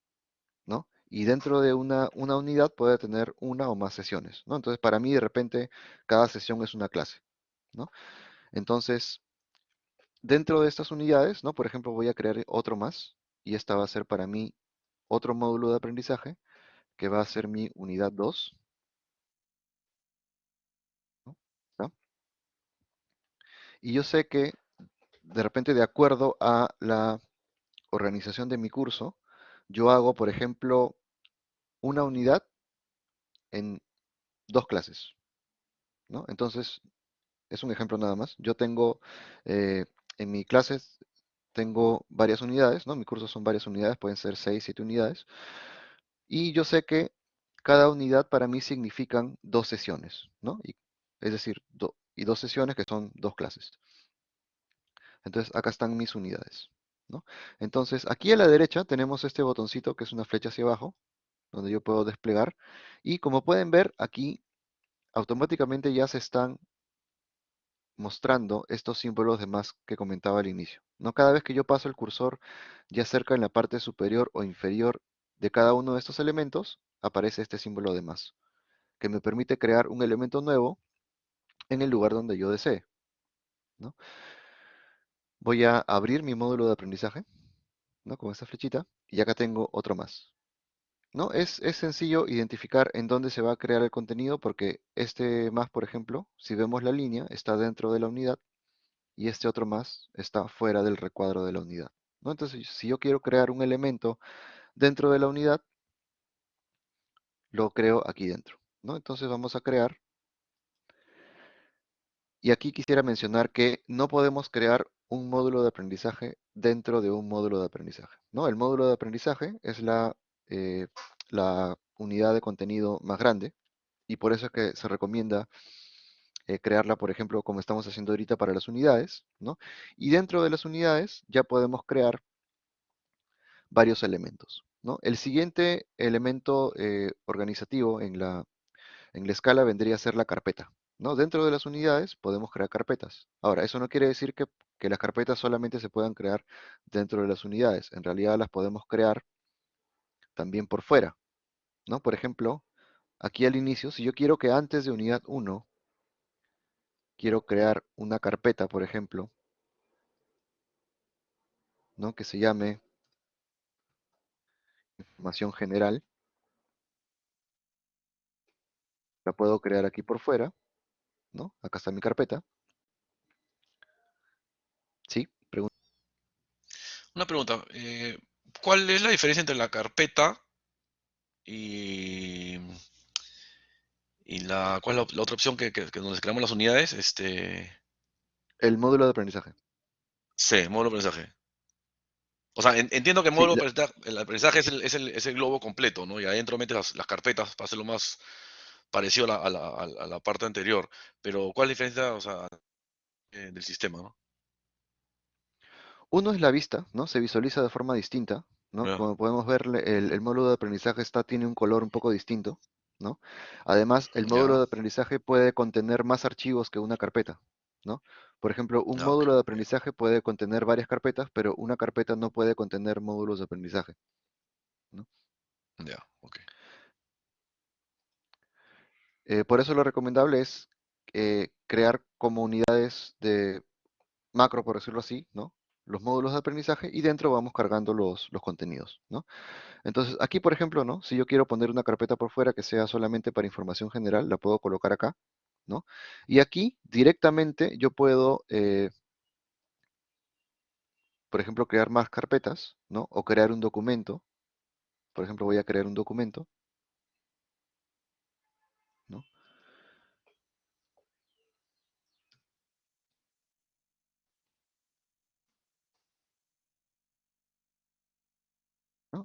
¿no? Y dentro de una, una unidad puede tener una o más sesiones, ¿no? Entonces, para mí, de repente, cada sesión es una clase, ¿no? Entonces, dentro de estas unidades, ¿no? Por ejemplo, voy a crear otro más, y esta va a ser para mí otro módulo de aprendizaje, que va a ser mi unidad 2. ¿no? Y yo sé que, de repente, de acuerdo a la organización de mi curso, yo hago, por ejemplo, una unidad en dos clases. ¿no? Entonces, es un ejemplo nada más. Yo tengo, eh, en mi clases, tengo varias unidades, ¿no? Mi curso son varias unidades, pueden ser 6, 7 unidades. Y yo sé que cada unidad para mí significan dos sesiones, ¿no? Y, es decir, y dos sesiones que son dos clases. Entonces, acá están mis unidades. ¿no? Entonces, aquí a la derecha tenemos este botoncito que es una flecha hacia abajo, donde yo puedo desplegar. Y como pueden ver, aquí automáticamente ya se están mostrando estos símbolos de más que comentaba al inicio. ¿no? Cada vez que yo paso el cursor ya cerca en la parte superior o inferior de cada uno de estos elementos, aparece este símbolo de más, que me permite crear un elemento nuevo en el lugar donde yo desee. ¿no? Voy a abrir mi módulo de aprendizaje, ¿no? Con esta flechita, y acá tengo otro más. ¿No? Es, es sencillo identificar en dónde se va a crear el contenido porque este más, por ejemplo, si vemos la línea, está dentro de la unidad y este otro más está fuera del recuadro de la unidad. ¿no? Entonces, si yo quiero crear un elemento dentro de la unidad, lo creo aquí dentro. ¿no? Entonces vamos a crear. Y aquí quisiera mencionar que no podemos crear un módulo de aprendizaje dentro de un módulo de aprendizaje. ¿no? El módulo de aprendizaje es la, eh, la unidad de contenido más grande y por eso es que se recomienda eh, crearla, por ejemplo, como estamos haciendo ahorita para las unidades. ¿no? Y dentro de las unidades ya podemos crear varios elementos. El siguiente elemento eh, organizativo en la, en la escala vendría a ser la carpeta. ¿no? Dentro de las unidades podemos crear carpetas. Ahora, eso no quiere decir que, que, las carpetas solamente se puedan crear dentro de las unidades. En realidad las podemos crear también por fuera. ¿no? Por ejemplo, aquí al inicio, si yo quiero que antes de unidad 1, quiero crear una carpeta, por ejemplo, ¿no? que se llame información general. La puedo crear aquí por fuera, ¿no? Acá está mi carpeta. Sí, pregunta. Una pregunta. Eh, ¿Cuál es la diferencia entre la carpeta y, y la, cuál es la, la otra opción que, que, que, donde creamos las unidades? Este... El módulo de aprendizaje. Sí, módulo de aprendizaje. O sea, en, entiendo que el módulo sí, de aprendizaje, el aprendizaje es el, es, el, es el, globo completo, ¿no? Y adentro metes las, las carpetas para hacerlo más parecido a la, a, la, a la, parte anterior. Pero, ¿cuál es la diferencia o sea, eh, del sistema, no? Uno es la vista, ¿no? Se visualiza de forma distinta, ¿no? Yeah. Como podemos ver, el, el, módulo de aprendizaje está, tiene un color un poco distinto, ¿no? Además, el módulo yeah. de aprendizaje puede contener más archivos que una carpeta, ¿no? Por ejemplo, un ah, módulo de aprendizaje puede contener varias carpetas, pero una carpeta no puede contener módulos de aprendizaje. ¿no? Ya, yeah, ok. Eh, por eso lo recomendable es eh, crear comunidades de macro, por decirlo así, ¿no? Los módulos de aprendizaje y dentro vamos cargando los, los contenidos, ¿no? Entonces, aquí, por ejemplo, ¿no? Si yo quiero poner una carpeta por fuera que sea solamente para información general, la puedo colocar acá, ¿no? Y aquí directamente yo puedo, eh, por ejemplo, crear más carpetas, ¿no? O crear un documento, Por ejemplo, voy a crear un documento.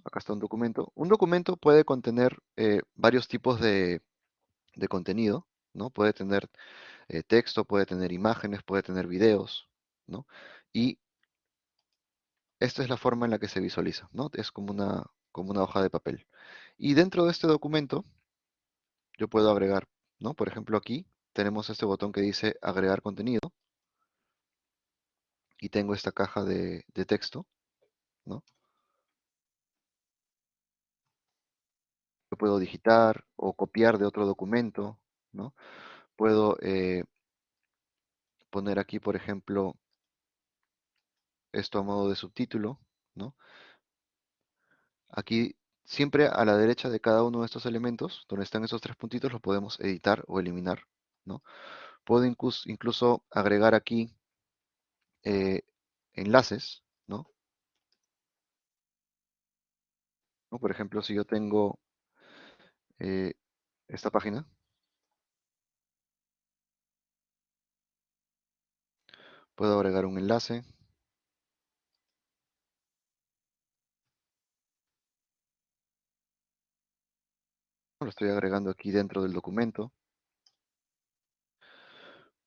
Acá está un documento. Un documento puede contener eh, varios tipos de, de contenido, ¿no? Puede tener eh, texto, puede tener imágenes, puede tener videos, ¿no? Y esta es la forma en la que se visualiza, ¿no? Es como una, como una hoja de papel. Y dentro de este documento, yo puedo agregar, ¿no? Por ejemplo, aquí tenemos este botón que dice agregar contenido. Y tengo esta caja de, de texto, ¿no? Yo puedo digitar o copiar de otro documento, ¿no? Puedo eh, poner aquí, por ejemplo, esto a modo de subtítulo, ¿no? Aquí siempre a la derecha de cada uno de estos elementos, donde están esos tres puntitos, los podemos editar o eliminar, ¿no? Puedo incluso, agregar aquí eh, enlaces. ¿no? Por ejemplo, si yo tengo eh, esta página, puedo agregar un enlace, lo estoy agregando aquí dentro del documento.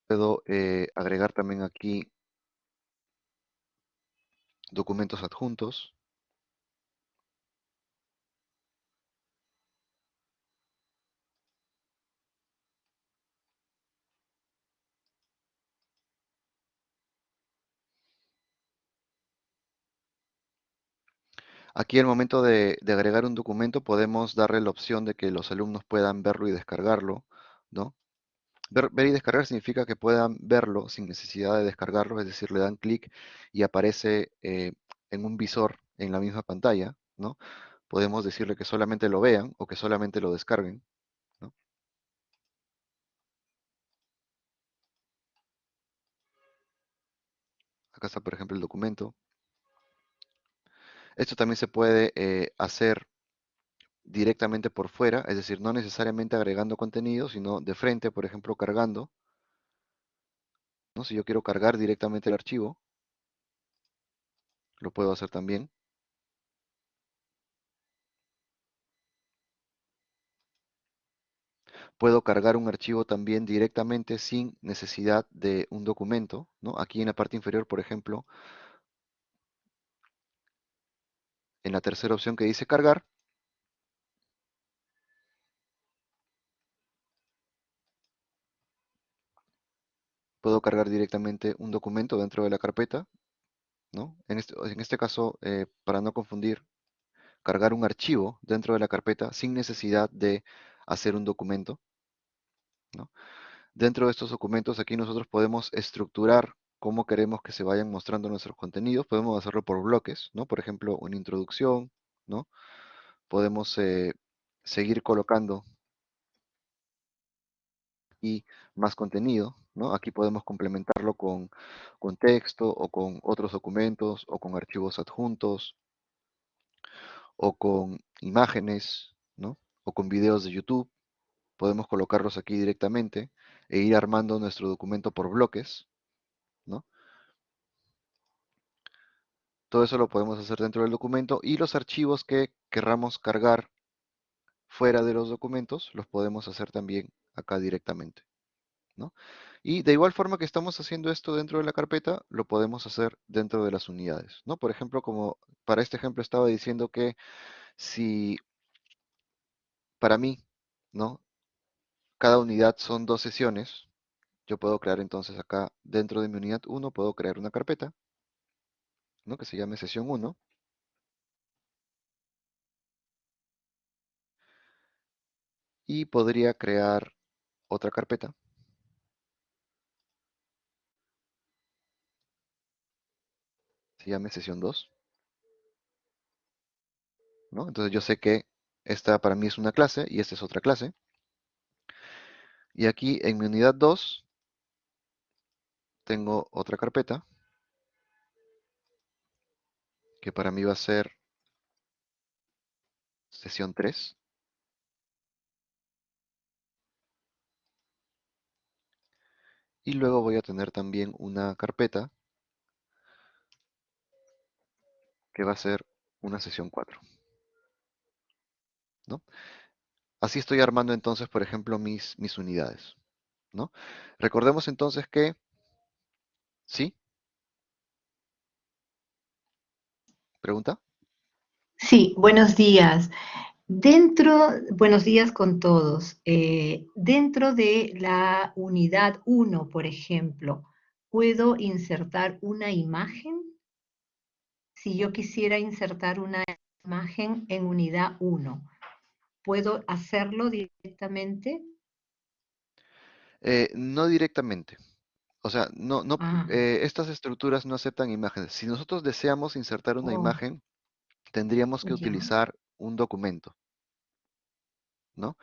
Puedo eh, agregar también aquí documentos adjuntos. Aquí al momento de, agregar un documento podemos darle la opción de que los alumnos puedan verlo y descargarlo, ¿no? Ver, y descargar significa que puedan verlo sin necesidad de descargarlo, es decir, le dan clic y aparece eh, en un visor en la misma pantalla, ¿no? Podemos decirle que solamente lo vean o que solamente lo descarguen. Acá está, por ejemplo, el documento. Esto también se puede eh, hacer directamente por fuera, es decir, no necesariamente agregando contenido, sino de frente, por ejemplo, cargando. ¿no? Si yo quiero cargar directamente el archivo, lo puedo hacer también. Puedo cargar un archivo también directamente sin necesidad de un documento. ¿no? Aquí en la parte inferior, por ejemplo, en la tercera opción que dice cargar, puedo cargar directamente un documento dentro de la carpeta, ¿no? En este, en este caso, eh, para no confundir, cargar un archivo dentro de la carpeta sin necesidad de hacer un documento, ¿no? Dentro de estos documentos aquí nosotros podemos estructurar cómo queremos que se vayan mostrando nuestros contenidos. Podemos hacerlo por bloques, ¿no? Por ejemplo, una introducción, ¿no? Podemos eh, seguir colocando y más contenido, ¿no? Aquí podemos complementarlo con, texto o con otros documentos o con archivos adjuntos o con imágenes, ¿no? O con videos de YouTube. Podemos colocarlos aquí directamente e ir armando nuestro documento por bloques, ¿no? Todo eso lo podemos hacer dentro del documento y los archivos que querramos cargar fuera de los documentos los podemos hacer también acá directamente. ¿no? Y de igual forma que estamos haciendo esto dentro de la carpeta, lo podemos hacer dentro de las unidades. ¿no? Por ejemplo, como para este ejemplo estaba diciendo que si para mí, ¿no? Cada unidad son dos sesiones, yo puedo crear entonces acá dentro de mi unidad 1, puedo crear una carpeta, ¿no? Que se llame sesión 1. Y podría crear otra carpeta. Se llame sesión 2. ¿no? Entonces yo sé que esta para mí es una clase y esta es otra clase. Y aquí en mi unidad 2 tengo otra carpeta que para mí va a ser sesión 3. Y luego voy a tener también una carpeta que va a ser una sesión 4. ¿no? Así estoy armando entonces, por ejemplo, mis, mis unidades. ¿no? Recordemos entonces que, ¿sí? ¿Pregunta? Sí, buenos días. Dentro, buenos días con todos. Eh, dentro de la unidad 1, por ejemplo, ¿puedo insertar una imagen? Si yo quisiera insertar una imagen en unidad 1, ¿puedo hacerlo directamente? Eh, no directamente. O sea, no, no, Ah, eh, estas estructuras no aceptan imágenes. Si nosotros deseamos insertar una oh, imagen, tendríamos que utilizar un documento, ¿no?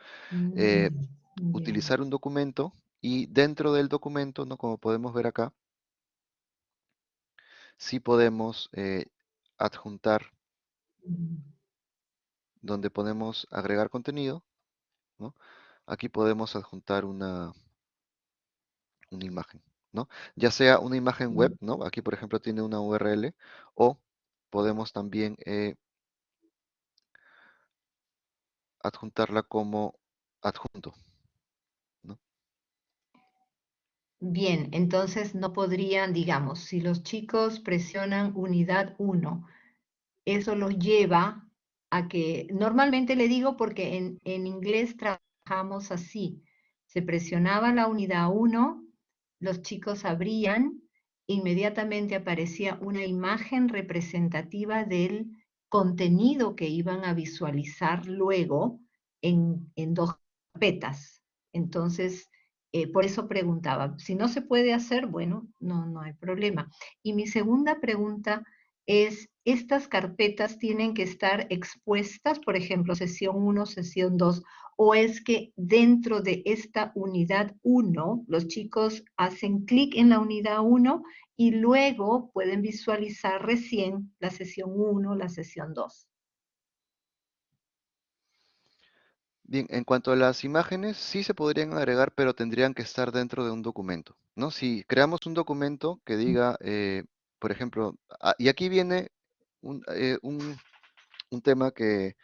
Eh, Mm, utilizar un documento y dentro del documento, ¿no? Como podemos ver acá, sí podemos eh, adjuntar Mm, donde podemos agregar contenido, ¿no? Aquí podemos adjuntar una, una imagen, ¿no? Ya sea una imagen web, ¿no? Aquí, por ejemplo, tiene una URL, o podemos también eh, adjuntarla como adjunto, ¿no? Bien, entonces no podrían, digamos, si los chicos presionan unidad 1, eso los lleva a que, normalmente le digo porque en, en inglés trabajamos así, se presionaba la unidad 1, los chicos abrían, inmediatamente aparecía una imagen representativa del contenido que iban a visualizar luego en, en dos carpetas. Entonces, eh, por eso preguntaba, si no se puede hacer, bueno, no, no hay problema. Y mi segunda pregunta es, ¿estas carpetas tienen que estar expuestas, por ejemplo, sesión 1, sesión 2, o es que dentro de esta unidad 1, los chicos hacen clic en la unidad 1 y luego pueden visualizar recién la sesión 1, la sesión 2? Bien, en cuanto a las imágenes, sí se podrían agregar, pero tendrían que estar dentro de un documento, ¿no? Si creamos un documento que diga, eh, por ejemplo, ah, y aquí viene un, eh, un- un tema que,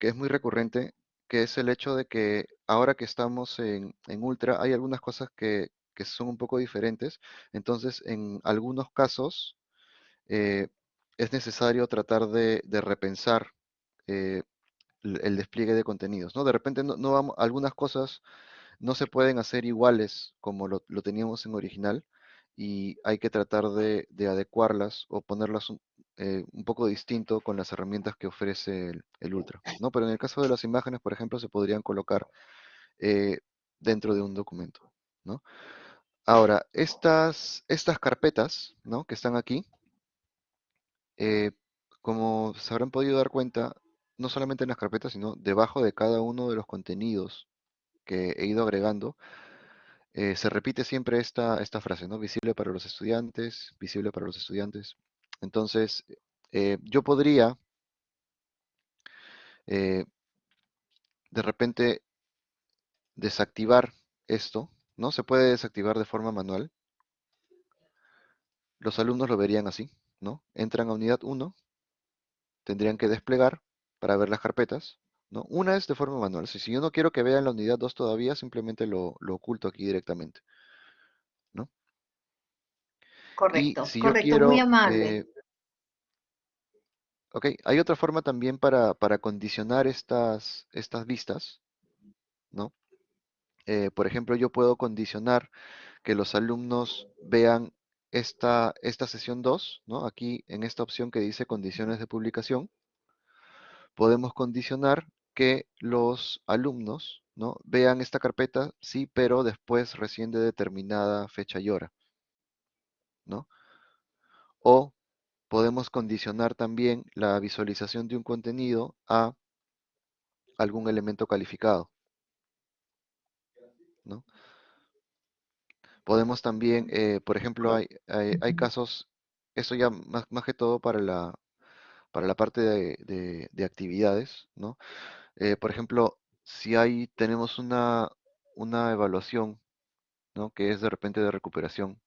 que es muy recurrente, que es el hecho de que ahora que estamos en, en Ultra hay algunas cosas que, que son un poco diferentes. Entonces, en algunos casos, eh, es necesario tratar de, de repensar eh, el despliegue de contenidos, ¿no? De repente no, no vamos, algunas cosas no se pueden hacer iguales como lo, lo teníamos en original y hay que tratar de, de adecuarlas o ponerlas un, eh, un poco distinto con las herramientas que ofrece el, el Ultra, ¿no? Pero en el caso de las imágenes, por ejemplo, se podrían colocar eh, dentro de un documento, ¿no? Ahora, estas, estas carpetas, ¿no? Que están aquí, eh, como se habrán podido dar cuenta, no solamente en las carpetas, sino debajo de cada uno de los contenidos que he ido agregando, eh, se repite siempre esta, esta frase, ¿no? Visible para los estudiantes, visible para los estudiantes. Entonces, eh, yo podría eh, de repente desactivar esto, ¿no? Se puede desactivar de forma manual. Los alumnos lo verían así, ¿no? Entran a unidad 1, tendrían que desplegar para ver las carpetas, ¿no? Una es de forma manual. Si, si yo no quiero que vean la unidad 2 todavía, simplemente lo, lo oculto aquí directamente, ¿no? Y Correcto, yo correcto, muy amable. eh, ok, hay otra forma también para, para condicionar estas, estas vistas, ¿no? Eh, por ejemplo, yo puedo condicionar que los alumnos vean esta, esta sesión 2, ¿no? Aquí en esta opción que dice condiciones de publicación, podemos condicionar que los alumnos, ¿no? Vean esta carpeta, sí, pero después recién de determinada fecha y hora, ¿no? O podemos condicionar también la visualización de un contenido a algún elemento calificado, ¿no? Podemos también, eh, por ejemplo, hay, hay, casos, esto ya más, más que todo para la, para la parte de, de- de actividades, ¿no? Eh, por ejemplo, si hay, tenemos una, una evaluación, ¿no? Que es de repente de recuperación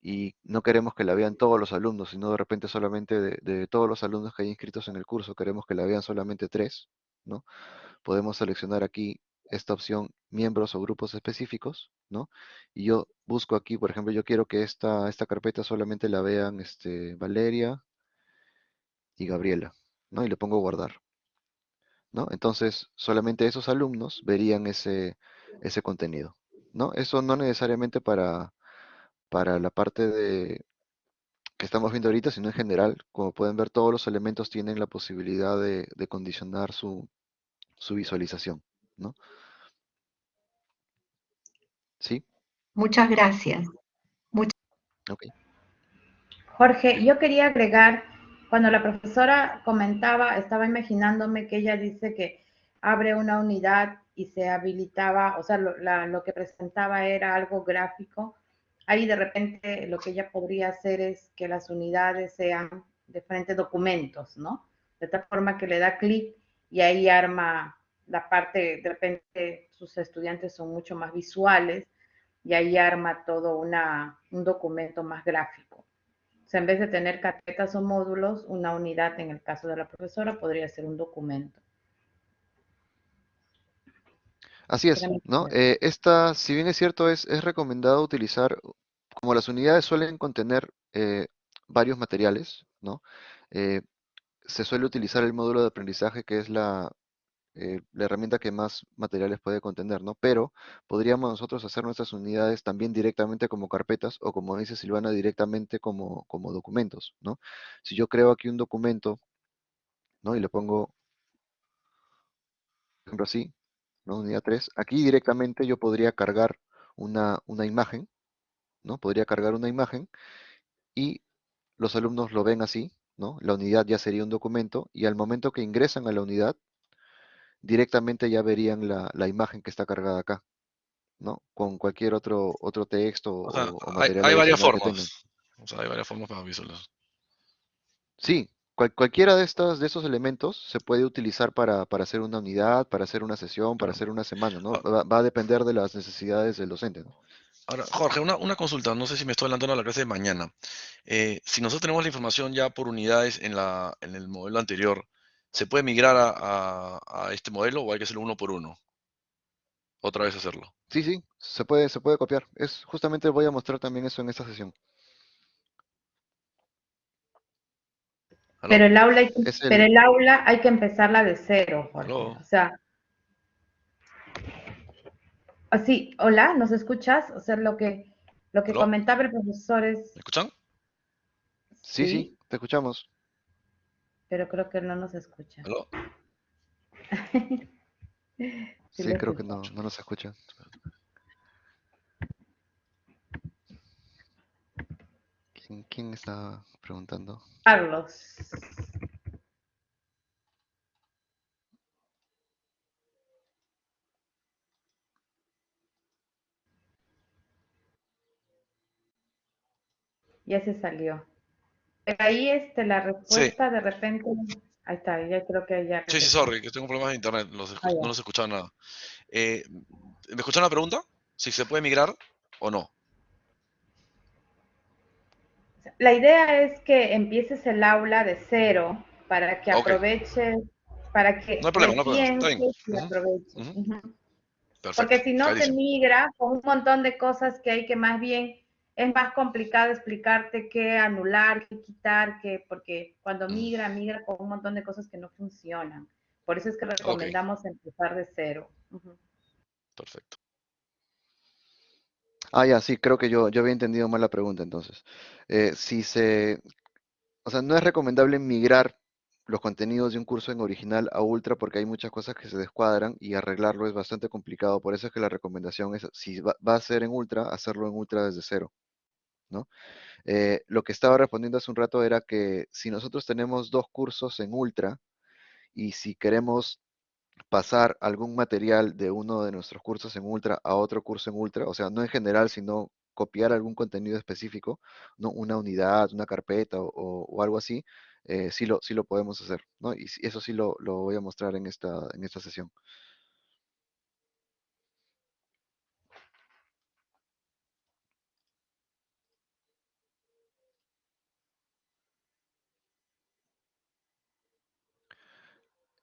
y no queremos que la vean todos los alumnos, sino de repente solamente de, todos los alumnos que hay inscritos en el curso, queremos que la vean solamente tres, ¿no? Podemos seleccionar aquí esta opción miembros o grupos específicos, ¿no? Y yo busco aquí, por ejemplo, yo quiero que esta, esta carpeta solamente la vean este, Valeria y Gabriela, ¿no? Y le pongo guardar, ¿no? Entonces, solamente esos alumnos verían ese, ese contenido, ¿no? Eso no necesariamente para, para la parte de que estamos viendo ahorita, sino en general, como pueden ver, todos los elementos tienen la posibilidad de, de condicionar su, su visualización, ¿no? ¿Sí? Muchas gracias. Ok. Jorge, yo quería agregar, cuando la profesora comentaba, estaba imaginándome que ella dice que abre una unidad y se habilitaba, o sea, lo, la- lo que presentaba era algo gráfico. Ahí de repente lo que ella podría hacer es que las unidades sean diferentes documentos, ¿no? De tal forma que le da clic y ahí arma la parte, de repente sus estudiantes son mucho más visuales y ahí arma todo una, un documento más gráfico. O sea, en vez de tener carpetas o módulos, una unidad, en el caso de la profesora, podría ser un documento. Así es, ¿no? Eh, esta, si bien es cierto, es, es recomendado utilizar, como las unidades suelen contener eh, varios materiales, ¿no? Eh, se suele utilizar el módulo de aprendizaje, que es la, la herramienta que más materiales puede contener, ¿no? Pero podríamos nosotros hacer nuestras unidades también directamente como carpetas o, como dice Silvana, directamente como, como documentos, ¿no? Si yo creo aquí un documento, ¿no? Y le pongo, por ejemplo, así, ¿no? Unidad 3. Aquí directamente yo podría cargar una, una imagen, ¿no? Podría cargar una imagen y los alumnos lo ven así, ¿no? La unidad ya sería un documento y al momento que ingresan a la unidad, directamente ya verían la, la imagen que está cargada acá, ¿no? Con cualquier otro, otro texto O sea, o, o hay, varias formas. O sea, hay varias formas para visualizar. Sí, cual- cualquiera de estas, de esos elementos se puede utilizar para, para hacer una unidad, para hacer una sesión, para hacer una semana, ¿no? Ah. Va, va a depender de las necesidades del docente, ¿no? Ahora, Jorge, una, una consulta, no sé si me estoy adelantando a la clase de mañana. Eh, si nosotros tenemos la información ya por unidades en la, en el modelo anterior, ¿se puede migrar a, a- a este modelo o hay que hacerlo uno por uno? Otra vez hacerlo. Sí, sí, se puede, se puede copiar. Es justamente voy a mostrar también eso en esta sesión. ¿Aló? Pero el aula hay que, el- pero el aula hay que empezarla de cero, Jorge. O sea, así, hola, ¿nos escuchas? O sea, lo que, lo que comentaba el profesor es, ¿Me escuchan? Sí, sí, te escuchamos. pero creo que no nos escucha. Sí Sí, creo que no, no nos escucha. ¿Quién, quién está preguntando? Carlos. Ya se salió. Ahí este, la respuesta de repente, ahí está, ya creo que ya. Sí, sí, sorry, que tengo problemas de internet, los escu- Ah, ya. no los escuchaba nada. Eh, ¿me escucharon la pregunta? ¿Si se puede migrar o no? La idea es que empieces el aula de cero para que aproveches, para que No hay problema, no hay problema, aproveches. Perfecto. Porque si no te clarísimo. migra con un montón de cosas que hay que más bien es más complicado explicarte qué anular, qué quitar, qué, porque cuando Mm. migra, migra con un montón de cosas que no funcionan. Por eso es que recomendamos empezar de cero. Perfecto. Ah, ya, sí, creo que yo, yo había entendido mal la pregunta entonces. Eh, si se, o sea, no es recomendable migrar los contenidos de un curso en original a Ultra porque hay muchas cosas que se descuadran y arreglarlo es bastante complicado. Por eso es que la recomendación es, si va, a ser en Ultra, hacerlo en Ultra desde cero, ¿no? Eh, lo que estaba respondiendo hace un rato era que si nosotros tenemos dos cursos en Ultra y si queremos pasar algún material de uno de nuestros cursos en Ultra a otro curso en Ultra, o sea, no en general, sino copiar algún contenido específico, ¿no? Una unidad, una carpeta o, algo así, eh, sí, lo, sí lo podemos hacer, ¿no? Y eso sí lo, lo voy a mostrar en esta, en esta sesión.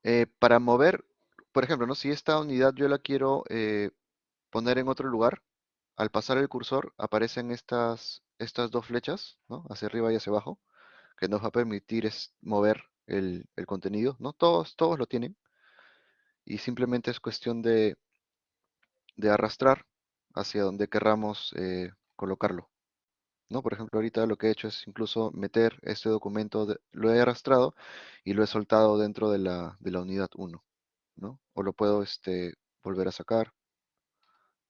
Eh, para mover, por ejemplo, ¿no? si esta unidad yo la quiero eh, poner en otro lugar, al pasar el cursor aparecen estas, estas dos flechas, ¿no? hacia arriba y hacia abajo, que nos va a permitir es mover el, el contenido. ¿no? Todos, todos lo tienen. Y simplemente es cuestión de, de arrastrar hacia donde querramos eh, colocarlo. ¿no? Por ejemplo, ahorita lo que he hecho es incluso meter este documento, lo he arrastrado y lo he soltado dentro de la, de la unidad 1, ¿no? O lo puedo este, volver a sacar.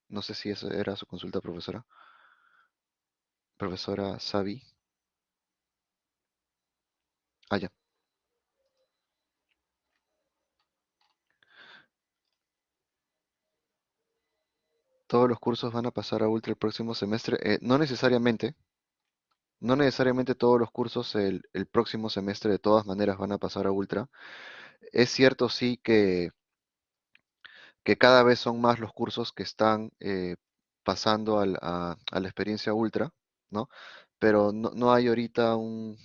No sé si esa era su consulta, profesora. Profesora Sabi. Ah, ya. todos los cursos van a pasar a Ultra el próximo semestre. Eh, no necesariamente. No necesariamente todos los cursos el, próximo semestre de todas maneras van a pasar a Ultra. Es cierto sí que, que cada vez son más los cursos que están eh, pasando a, la experiencia Ultra, ¿no? Pero no, hay ahorita un,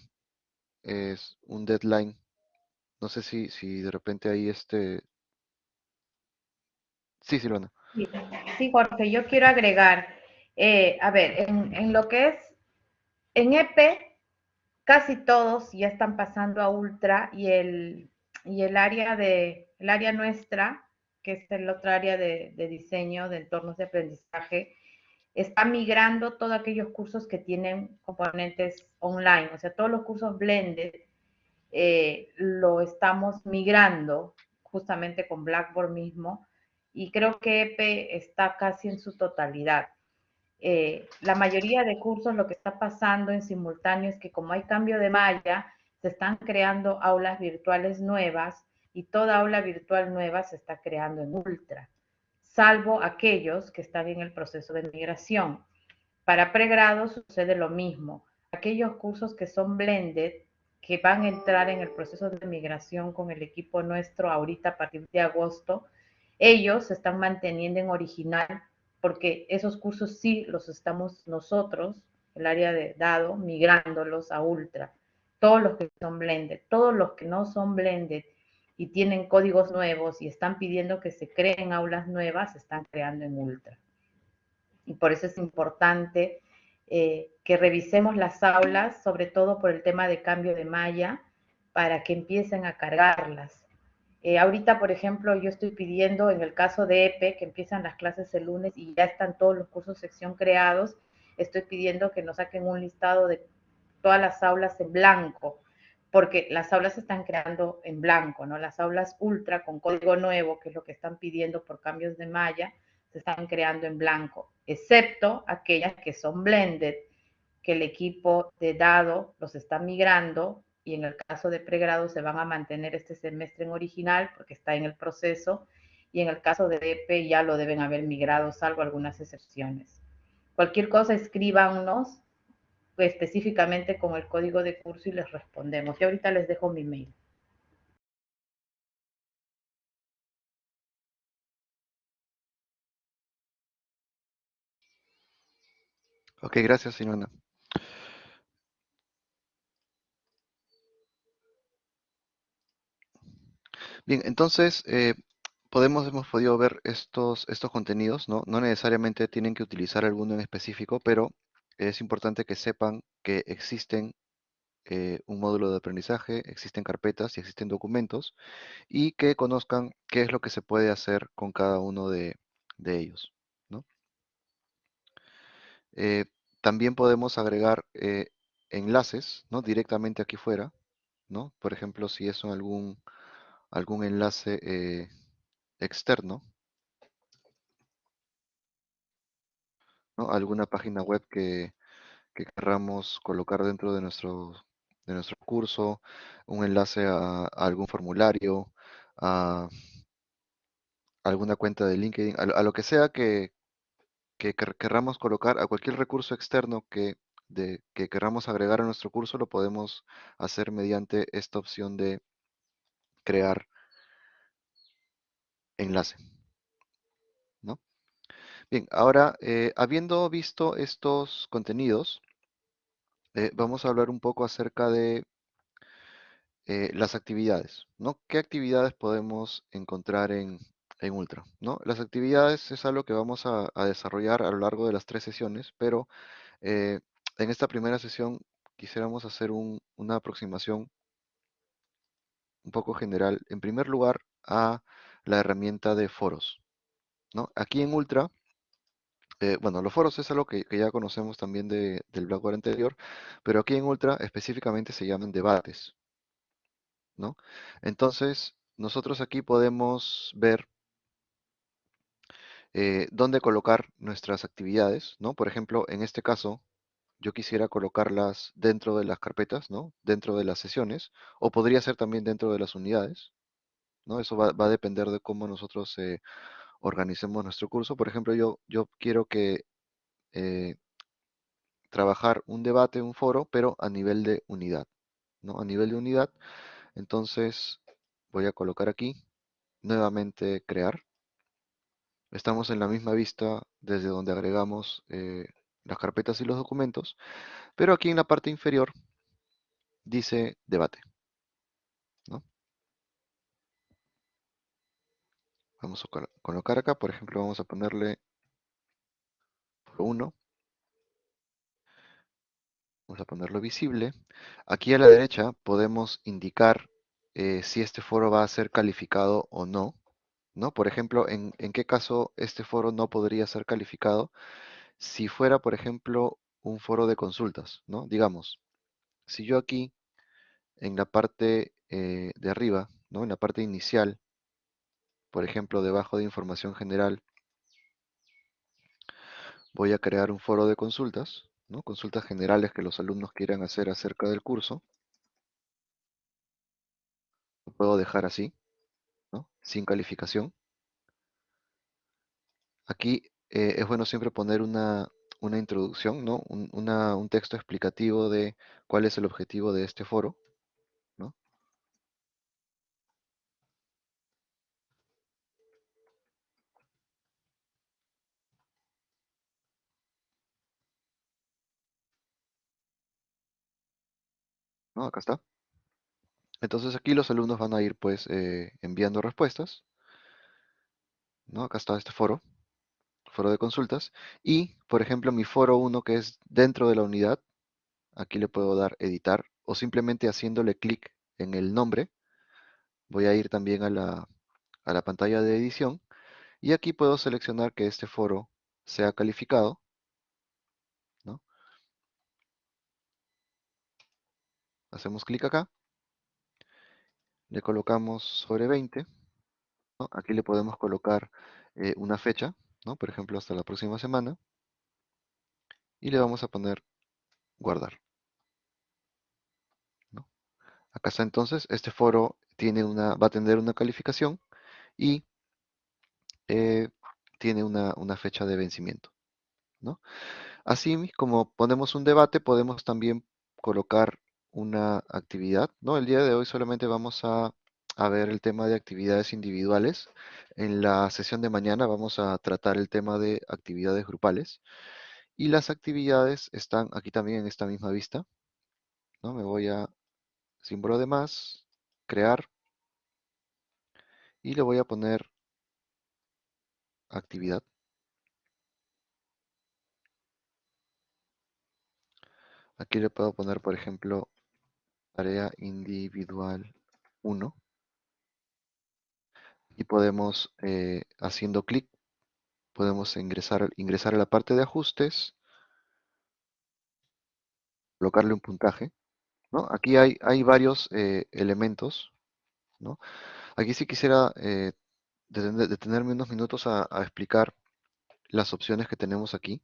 es, un deadline. No sé si, si de repente hay este... Sí, Silvana. Sí, Jorge, yo quiero agregar, eh, a ver, en, lo que es, en EP, casi todos ya están pasando a Ultra y el, y el área de, el área nuestra, que es el otro área de, diseño de entornos de aprendizaje, está migrando todos aquellos cursos que tienen componentes online, o sea, todos los cursos blended eh, lo estamos migrando justamente con Blackboard mismo y creo que EPE está casi en su totalidad. Eh, la mayoría de cursos lo que está pasando en simultáneo es que como hay cambio de malla, se están creando aulas virtuales nuevas y toda aula virtual nueva se está creando en Ultra, salvo aquellos que están en el proceso de migración. Para pregrado sucede lo mismo. Aquellos cursos que son blended, que van a entrar en el proceso de migración con el equipo nuestro ahorita a partir de agosto, ellos se están manteniendo en original porque esos cursos sí los estamos nosotros, el área de dado, migrándolos a ultra. Todos los que son blended, todos los que no son blended y tienen códigos nuevos y están pidiendo que se creen aulas nuevas, se están creando en ultra. Y por eso es importante eh, que revisemos las aulas, sobre todo por el tema de cambio de malla, para que empiecen a cargarlas eh, ahorita, por ejemplo, yo estoy pidiendo en el caso de EPE, que empiezan las clases el lunes y ya están todos los cursos sección creados, estoy pidiendo que nos saquen un listado de todas las aulas en blanco, porque las aulas se están creando en blanco, ¿no? Las aulas ultra con código nuevo, que es lo que están pidiendo por cambios de malla, se están creando en blanco, excepto aquellas que son blended, que el equipo de dado los está migrando y en el caso de pregrado se van a mantener este semestre en original porque está en el proceso y en el caso de DP ya lo deben haber migrado, salvo algunas excepciones. Cualquier cosa escríbanos específicamente con el código de curso y les respondemos. Y ahorita les dejo mi mail. Ok, gracias, Simona. Bien, entonces eh, podemos, hemos podido ver estos, estos contenidos, ¿no? No necesariamente tienen que utilizar alguno en específico, pero es importante que sepan que existen eh, un módulo de aprendizaje, existen carpetas y existen documentos, y que conozcan qué es lo que se puede hacer con cada uno de, ellos. Eh, también podemos agregar enlaces, ¿no? Directamente aquí fuera, ¿no? Por ejemplo, si es algún algún enlace eh, externo, alguna página web que, querramos colocar dentro de nuestro, de nuestro curso, un enlace a, algún formulario, a alguna cuenta de LinkedIn, a, lo que sea que, que querramos colocar, a cualquier recurso externo que de que queramos agregar a nuestro curso, lo podemos hacer mediante esta opción de crear enlace. Bien, ahora, eh, habiendo visto estos contenidos, eh, vamos a hablar un poco acerca de eh, las actividades, ¿no? ¿Qué actividades podemos encontrar en, en Ultra, ¿no? Las actividades es algo que vamos a, desarrollar a lo largo de las tres sesiones, pero en esta primera sesión quisiéramos hacer un- una aproximación un poco general, en primer lugar, a la herramienta de foros, ¿no? Aquí en Ultra, eh, bueno, los foros es algo que, que ya conocemos también de- del Blackboard anterior, pero aquí en Ultra específicamente se llaman debates, ¿no? Entonces, nosotros aquí podemos ver eh, dónde colocar nuestras actividades, ¿no? Por ejemplo, en este caso, yo quisiera colocarlas dentro de las carpetas, ¿no? Dentro de las sesiones, o podría ser también dentro de las unidades, ¿no? Eso va, va a depender de cómo nosotros eh, organicemos nuestro curso. Por ejemplo, yo, quiero que eh, trabajar un debate, un foro, pero a nivel de unidad, ¿no? A nivel de unidad, entonces voy a colocar aquí, nuevamente crear. Estamos en la misma vista desde donde agregamos eh, las carpetas y los documentos, pero aquí en la parte inferior dice debate. ¿no? Vamos a colo- colocar acá, por ejemplo, vamos a ponerle 1. Vamos a ponerlo visible. Aquí a la derecha podemos indicar eh, si este foro va a ser calificado o no. ¿no? Por ejemplo, en, en qué caso este foro no podría ser calificado si fuera, por ejemplo, un foro de consultas. ¿no? Digamos, si yo aquí en la parte eh, de arriba, ¿no? en la parte inicial, por ejemplo, debajo de información general, voy a crear un foro de consultas, ¿no? consultas generales que los alumnos quieran hacer acerca del curso. Lo puedo dejar así, ¿no? sin calificación. Aquí eh, es bueno siempre poner una, una introducción, ¿no? un, un texto explicativo de cuál es el objetivo de este foro. Acá está. Entonces aquí los alumnos van a ir pues eh, enviando respuestas. ¿no? Acá está este foro, foro de consultas. Y, por ejemplo, mi foro 1 que es dentro de la unidad, aquí le puedo dar editar o simplemente haciéndole clic en el nombre, voy a ir también a la, a la pantalla de edición y aquí puedo seleccionar que este foro sea calificado. Hacemos clic acá, le colocamos sobre 20, ¿no? aquí le podemos colocar eh, una fecha, ¿no? por ejemplo hasta la próxima semana, y le vamos a poner guardar. Acá está entonces, este foro tiene una, va a tener una calificación y eh, tiene una, una fecha de vencimiento. Así como ponemos un debate, podemos también colocar una actividad, ¿no? El día de hoy solamente vamos a, a ver el tema de actividades individuales. En la sesión de mañana vamos a tratar el tema de actividades grupales. Y las actividades están aquí también en esta misma vista. ¿no? Me voy a símbolo de más, crear, y le voy a poner actividad. Aquí le puedo poner, por ejemplo, tarea individual 1. Y podemos, eh, haciendo clic, podemos ingresar, ingresar a la parte de ajustes, colocarle un puntaje. ¿no? Aquí hay, hay varios eh, elementos. ¿no? Aquí sí quisiera eh, detener- detenerme unos minutos a explicar las opciones que tenemos aquí.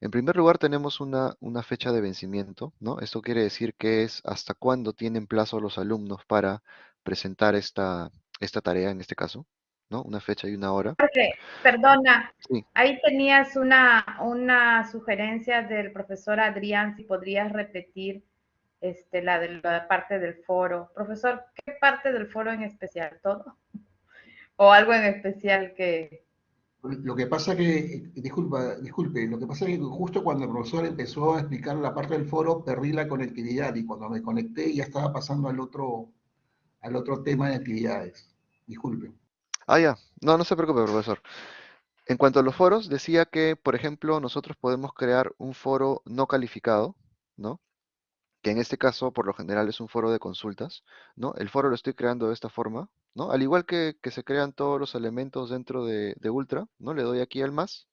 En primer lugar tenemos una, una fecha de vencimiento, ¿no? Esto quiere decir que es hasta cuándo tienen plazo los alumnos para presentar esta, esta tarea en este caso, ¿no? Una fecha y una hora. Jorge, perdona, Sí. ahí tenías una, una sugerencia del profesor Adrián, si podrías repetir este, la de la parte del foro. Profesor, ¿qué parte del foro en especial? ¿Todo? ¿O algo en especial que, Lo que pasa que, disculpa, disculpe, lo que pasa es que justo cuando el profesor empezó a explicar la parte del foro, perdí la conectividad y cuando me conecté ya estaba pasando al otro, al otro tema de actividades. Disculpe. Ah, ya. No, no se preocupe, profesor. En cuanto a los foros, decía que, por ejemplo, nosotros podemos crear un foro no calificado, ¿no? Que en este caso, por lo general, es un foro de consultas, ¿no? El foro lo estoy creando de esta forma, ¿no? Al igual que, se crean todos los elementos dentro de, Ultra, ¿no? Le doy aquí al más,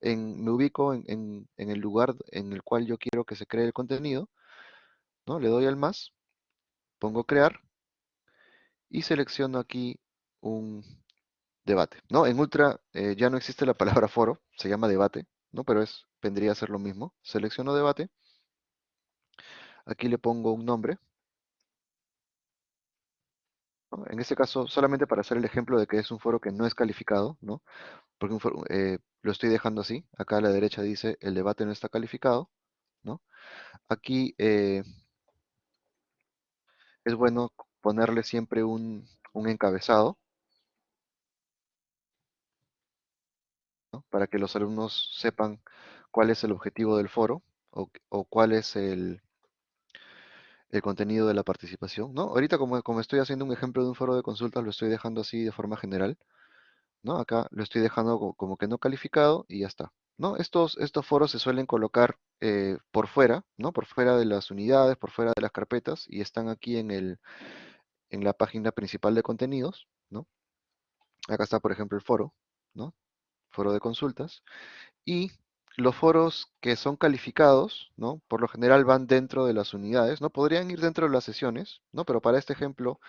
en, me ubico en el lugar en el cual yo quiero que se cree el contenido, ¿no? Le doy al más, pongo crear y selecciono aquí un debate, ¿no? En Ultra eh, ya no existe la palabra foro, se llama debate, ¿no? Pero es, vendría a ser lo mismo. Selecciono debate, aquí le pongo un nombre, ¿no? En este caso, solamente para hacer el ejemplo de que es un foro que no es calificado, ¿no? Porque eh, lo estoy dejando así, acá a la derecha dice el debate no está calificado, ¿no? Aquí eh, es bueno ponerle siempre un, encabezado. Para que los alumnos sepan cuál es el objetivo del foro o cuál es el, el contenido de la participación, ¿no? Ahorita como, como estoy haciendo un ejemplo de un foro de consultas, lo estoy dejando así de forma general, ¿no? Acá lo estoy dejando co- como que no calificado y ya está, ¿no? Estos, estos foros se suelen colocar eh, por fuera, ¿no? Por fuera de las unidades, por fuera de las carpetas y están aquí en el, en la página principal de contenidos, ¿no? Acá está, por ejemplo, el foro, ¿no? Foro de consultas. Y los foros que son calificados, ¿no? Por lo general van dentro de las unidades, ¿no? Podrían ir dentro de las sesiones, ¿no? Pero para este ejemplo,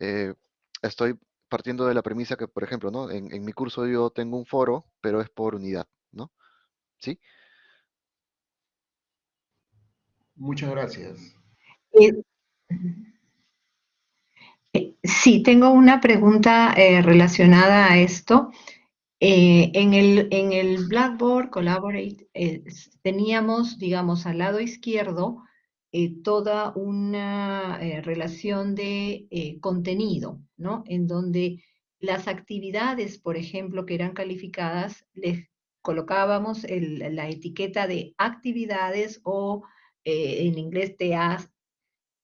eh, estoy partiendo de la premisa que, por ejemplo, ¿no? En, en mi curso yo tengo un foro, pero es por unidad, ¿no? ¿Sí? Muchas gracias. Eh, eh, sí, tengo una pregunta eh, relacionada a esto. Eh, en el, en el Blackboard Collaborate eh, teníamos, digamos, al lado izquierdo eh, toda una relación de contenido, ¿no? En donde las actividades, por ejemplo, que eran calificadas, les colocábamos la etiqueta de actividades o en inglés TAs,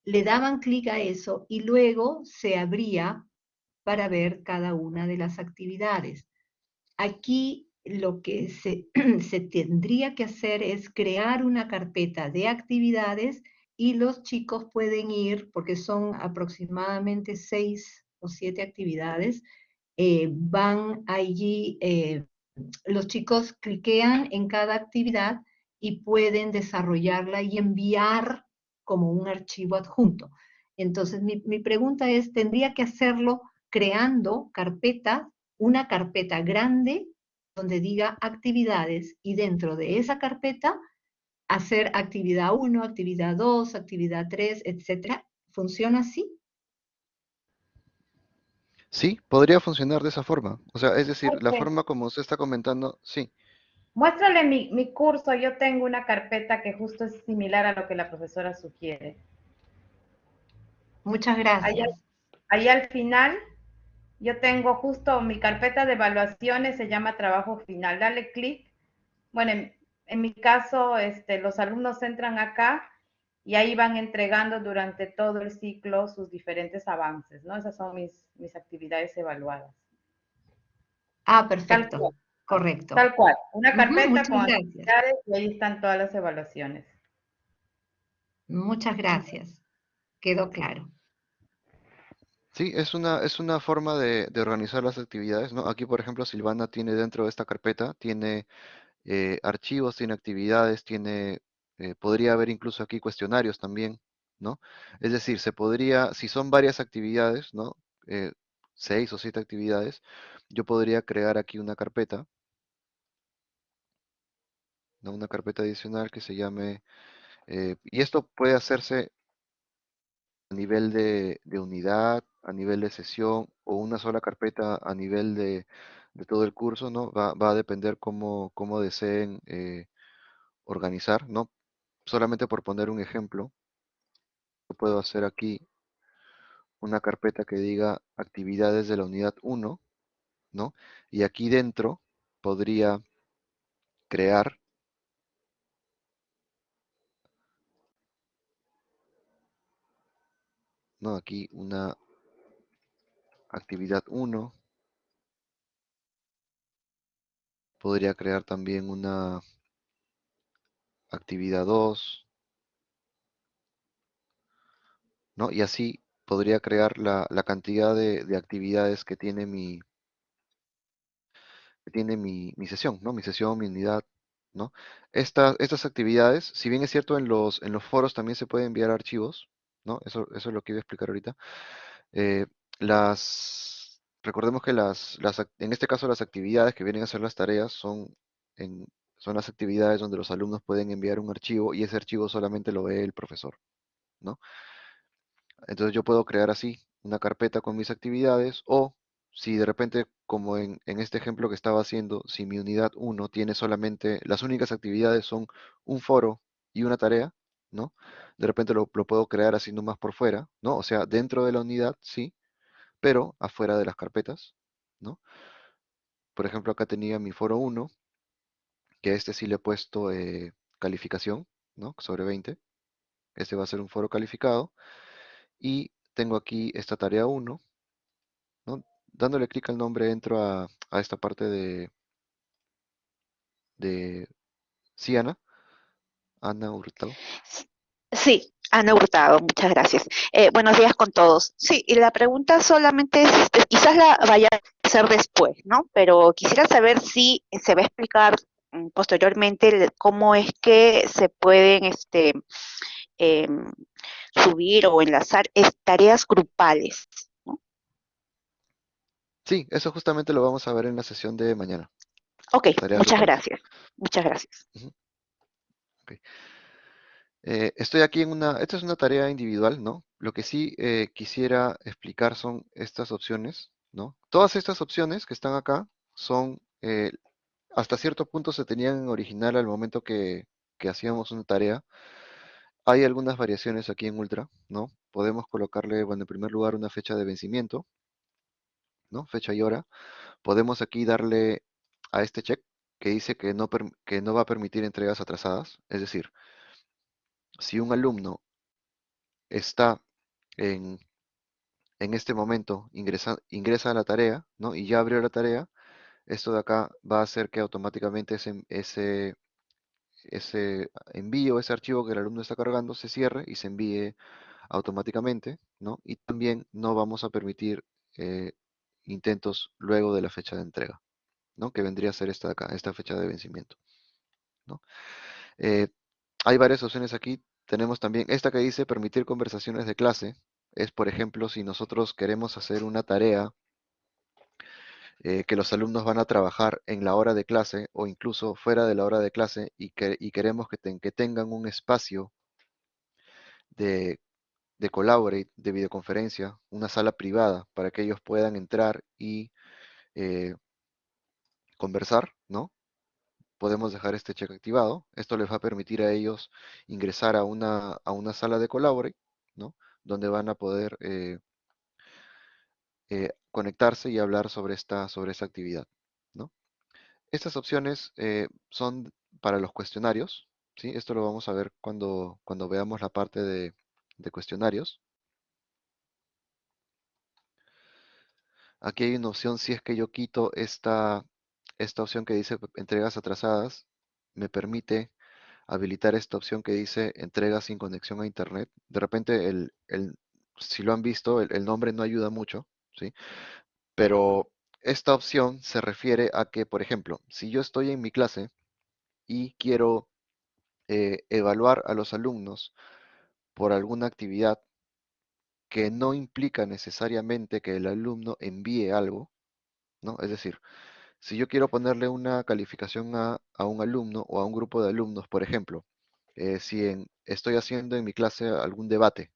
le daban clic a eso y luego se abría para ver cada una de las actividades. Aquí lo que se, tendría que hacer es crear una carpeta de actividades y los chicos pueden ir, porque son aproximadamente seis o siete actividades, eh, van allí, eh, los chicos cliquean en cada actividad y pueden desarrollarla y enviar como un archivo adjunto. Entonces, mi, mi pregunta es, ¿tendría que hacerlo creando carpetas una carpeta grande donde diga actividades y dentro de esa carpeta hacer actividad 1, actividad 2, actividad 3, etcétera. ¿Funciona así? Sí, podría funcionar de esa forma. O sea, es decir, la forma como usted está comentando, sí. Muéstrale mi, mi curso, yo tengo una carpeta que justo es similar a lo que la profesora sugiere. Muchas Ahí, gracias. al- ahí al final, yo tengo justo mi carpeta de evaluaciones, se llama trabajo final. Dale clic. Bueno, en, en mi caso, este, los alumnos entran acá y ahí van entregando durante todo el ciclo sus diferentes avances, ¿no? Esas son mis, mis actividades evaluadas. Ah, Tal perfecto. cual. Correcto. Tal cual. Una carpeta con gracias. actividades y ahí están todas las evaluaciones. Muchas gracias. Quedó claro. Sí, es una, es una forma de, organizar las actividades, ¿no? Aquí, por ejemplo, Silvana tiene dentro de esta carpeta, tiene eh, archivos, tiene actividades, tiene, eh, podría haber incluso aquí cuestionarios también, ¿no? Es decir, se podría, si son varias actividades, ¿no? Eh, seis o siete actividades, yo podría crear aquí una carpeta, ¿no? Una carpeta adicional que se llame, eh, y esto puede hacerse nivel de, unidad, a nivel de sesión o una sola carpeta a nivel de, todo el curso, ¿no? Va, a depender cómo, cómo deseen eh, organizar, ¿no? Solamente por poner un ejemplo, puedo hacer aquí una carpeta que diga actividades de la unidad 1, ¿no? Y aquí dentro podría crear Aquí una actividad 1. Podría crear también una actividad 2. ¿no? Y así podría crear la, cantidad de, actividades que tiene mi que tiene mi, sesión, ¿no? Mi sesión, mi unidad, ¿no? estas actividades, si bien es cierto en los, en los foros también se pueden enviar archivos, ¿no? Eso, eso es lo que iba a explicar ahorita. Eh, las, recordemos que en este caso las actividades que vienen a ser las tareas son, son las actividades donde los alumnos pueden enviar un archivo y ese archivo solamente lo ve el profesor, ¿no? Entonces yo puedo crear así una carpeta con mis actividades o si de repente, como en, en, este ejemplo que estaba haciendo, si mi unidad 1 tiene solamente, las únicas actividades son un foro y una tarea, ¿no? De repente lo, puedo crear así nomás por fuera, ¿no? O sea, dentro de la unidad, sí, pero afuera de las carpetas, ¿no? Por ejemplo, acá tenía mi foro 1, que a este sí le he puesto eh, calificación, ¿no? Sobre 20. Este va a ser un foro calificado. Y tengo aquí esta tarea 1, ¿no? Dándole clic al nombre entro a, a esta parte de, de Ana Hurtado. Sí, Ana Hurtado, muchas gracias. Eh, buenos días con todos. Sí, y la pregunta solamente es, este, quizás la vaya a hacer después, ¿no? Pero quisiera saber si se va a explicar mm, posteriormente cómo es que se pueden este, em, subir o enlazar tareas grupales. ¿no? Sí, eso justamente lo vamos a ver en la sesión de mañana. Ok, muchas gracias. Muchas gracias. Eh, estoy aquí en una, esta es una tarea individual, ¿no? Lo que sí eh, quisiera explicar son estas opciones, ¿no? Todas estas opciones que están acá son, eh, hasta cierto punto se tenían en original al momento que, que hacíamos una tarea. Hay algunas variaciones aquí en Ultra, ¿no? Podemos colocarle, bueno, en primer lugar una fecha de vencimiento, ¿no? Fecha y hora. Podemos aquí darle a este check que dice que no, que no va a permitir entregas atrasadas, es decir, si un alumno está en, en este momento, ingresa, ingresa a la tarea, ¿no? Y ya abrió la tarea, esto de acá va a hacer que automáticamente ese, ese, ese envío, ese archivo que el alumno está cargando, se cierre y se envíe automáticamente, ¿no? Y también no vamos a permitir eh, intentos luego de la fecha de entrega, ¿no? Que vendría a ser esta acá, esta fecha de vencimiento, ¿no? Eh, hay varias opciones aquí. Tenemos también esta que dice permitir conversaciones de clase. Es, por ejemplo, si nosotros queremos hacer una tarea eh, que los alumnos van a trabajar en la hora de clase o incluso fuera de la hora de clase y, que, queremos que, tengan un espacio de, de collaborate, de videoconferencia, una sala privada para que ellos puedan entrar y eh, conversar, ¿no? podemos dejar este check activado. Esto les va a permitir a ellos ingresar a una, a una sala de Collaborate, ¿no? Donde van a poder eh, eh, conectarse y hablar sobre esta, sobre actividad, ¿no? Estas opciones eh, son para los cuestionarios, ¿sí? Esto lo vamos a ver cuando, cuando veamos la parte de, de cuestionarios. Aquí hay una opción si es que yo quito esta, esta opción que dice entregas atrasadas me permite habilitar esta opción que dice entrega sin conexión a internet. De repente, el, si lo han visto, el, nombre no ayuda mucho, ¿sí? Pero esta opción se refiere a que, por ejemplo, si yo estoy en mi clase y quiero eh, evaluar a los alumnos por alguna actividad que no implica necesariamente que el alumno envíe algo, ¿no? Es decir, si yo quiero ponerle una calificación a, un alumno o a un grupo de alumnos, por ejemplo, eh, si estoy haciendo en mi clase algún debate,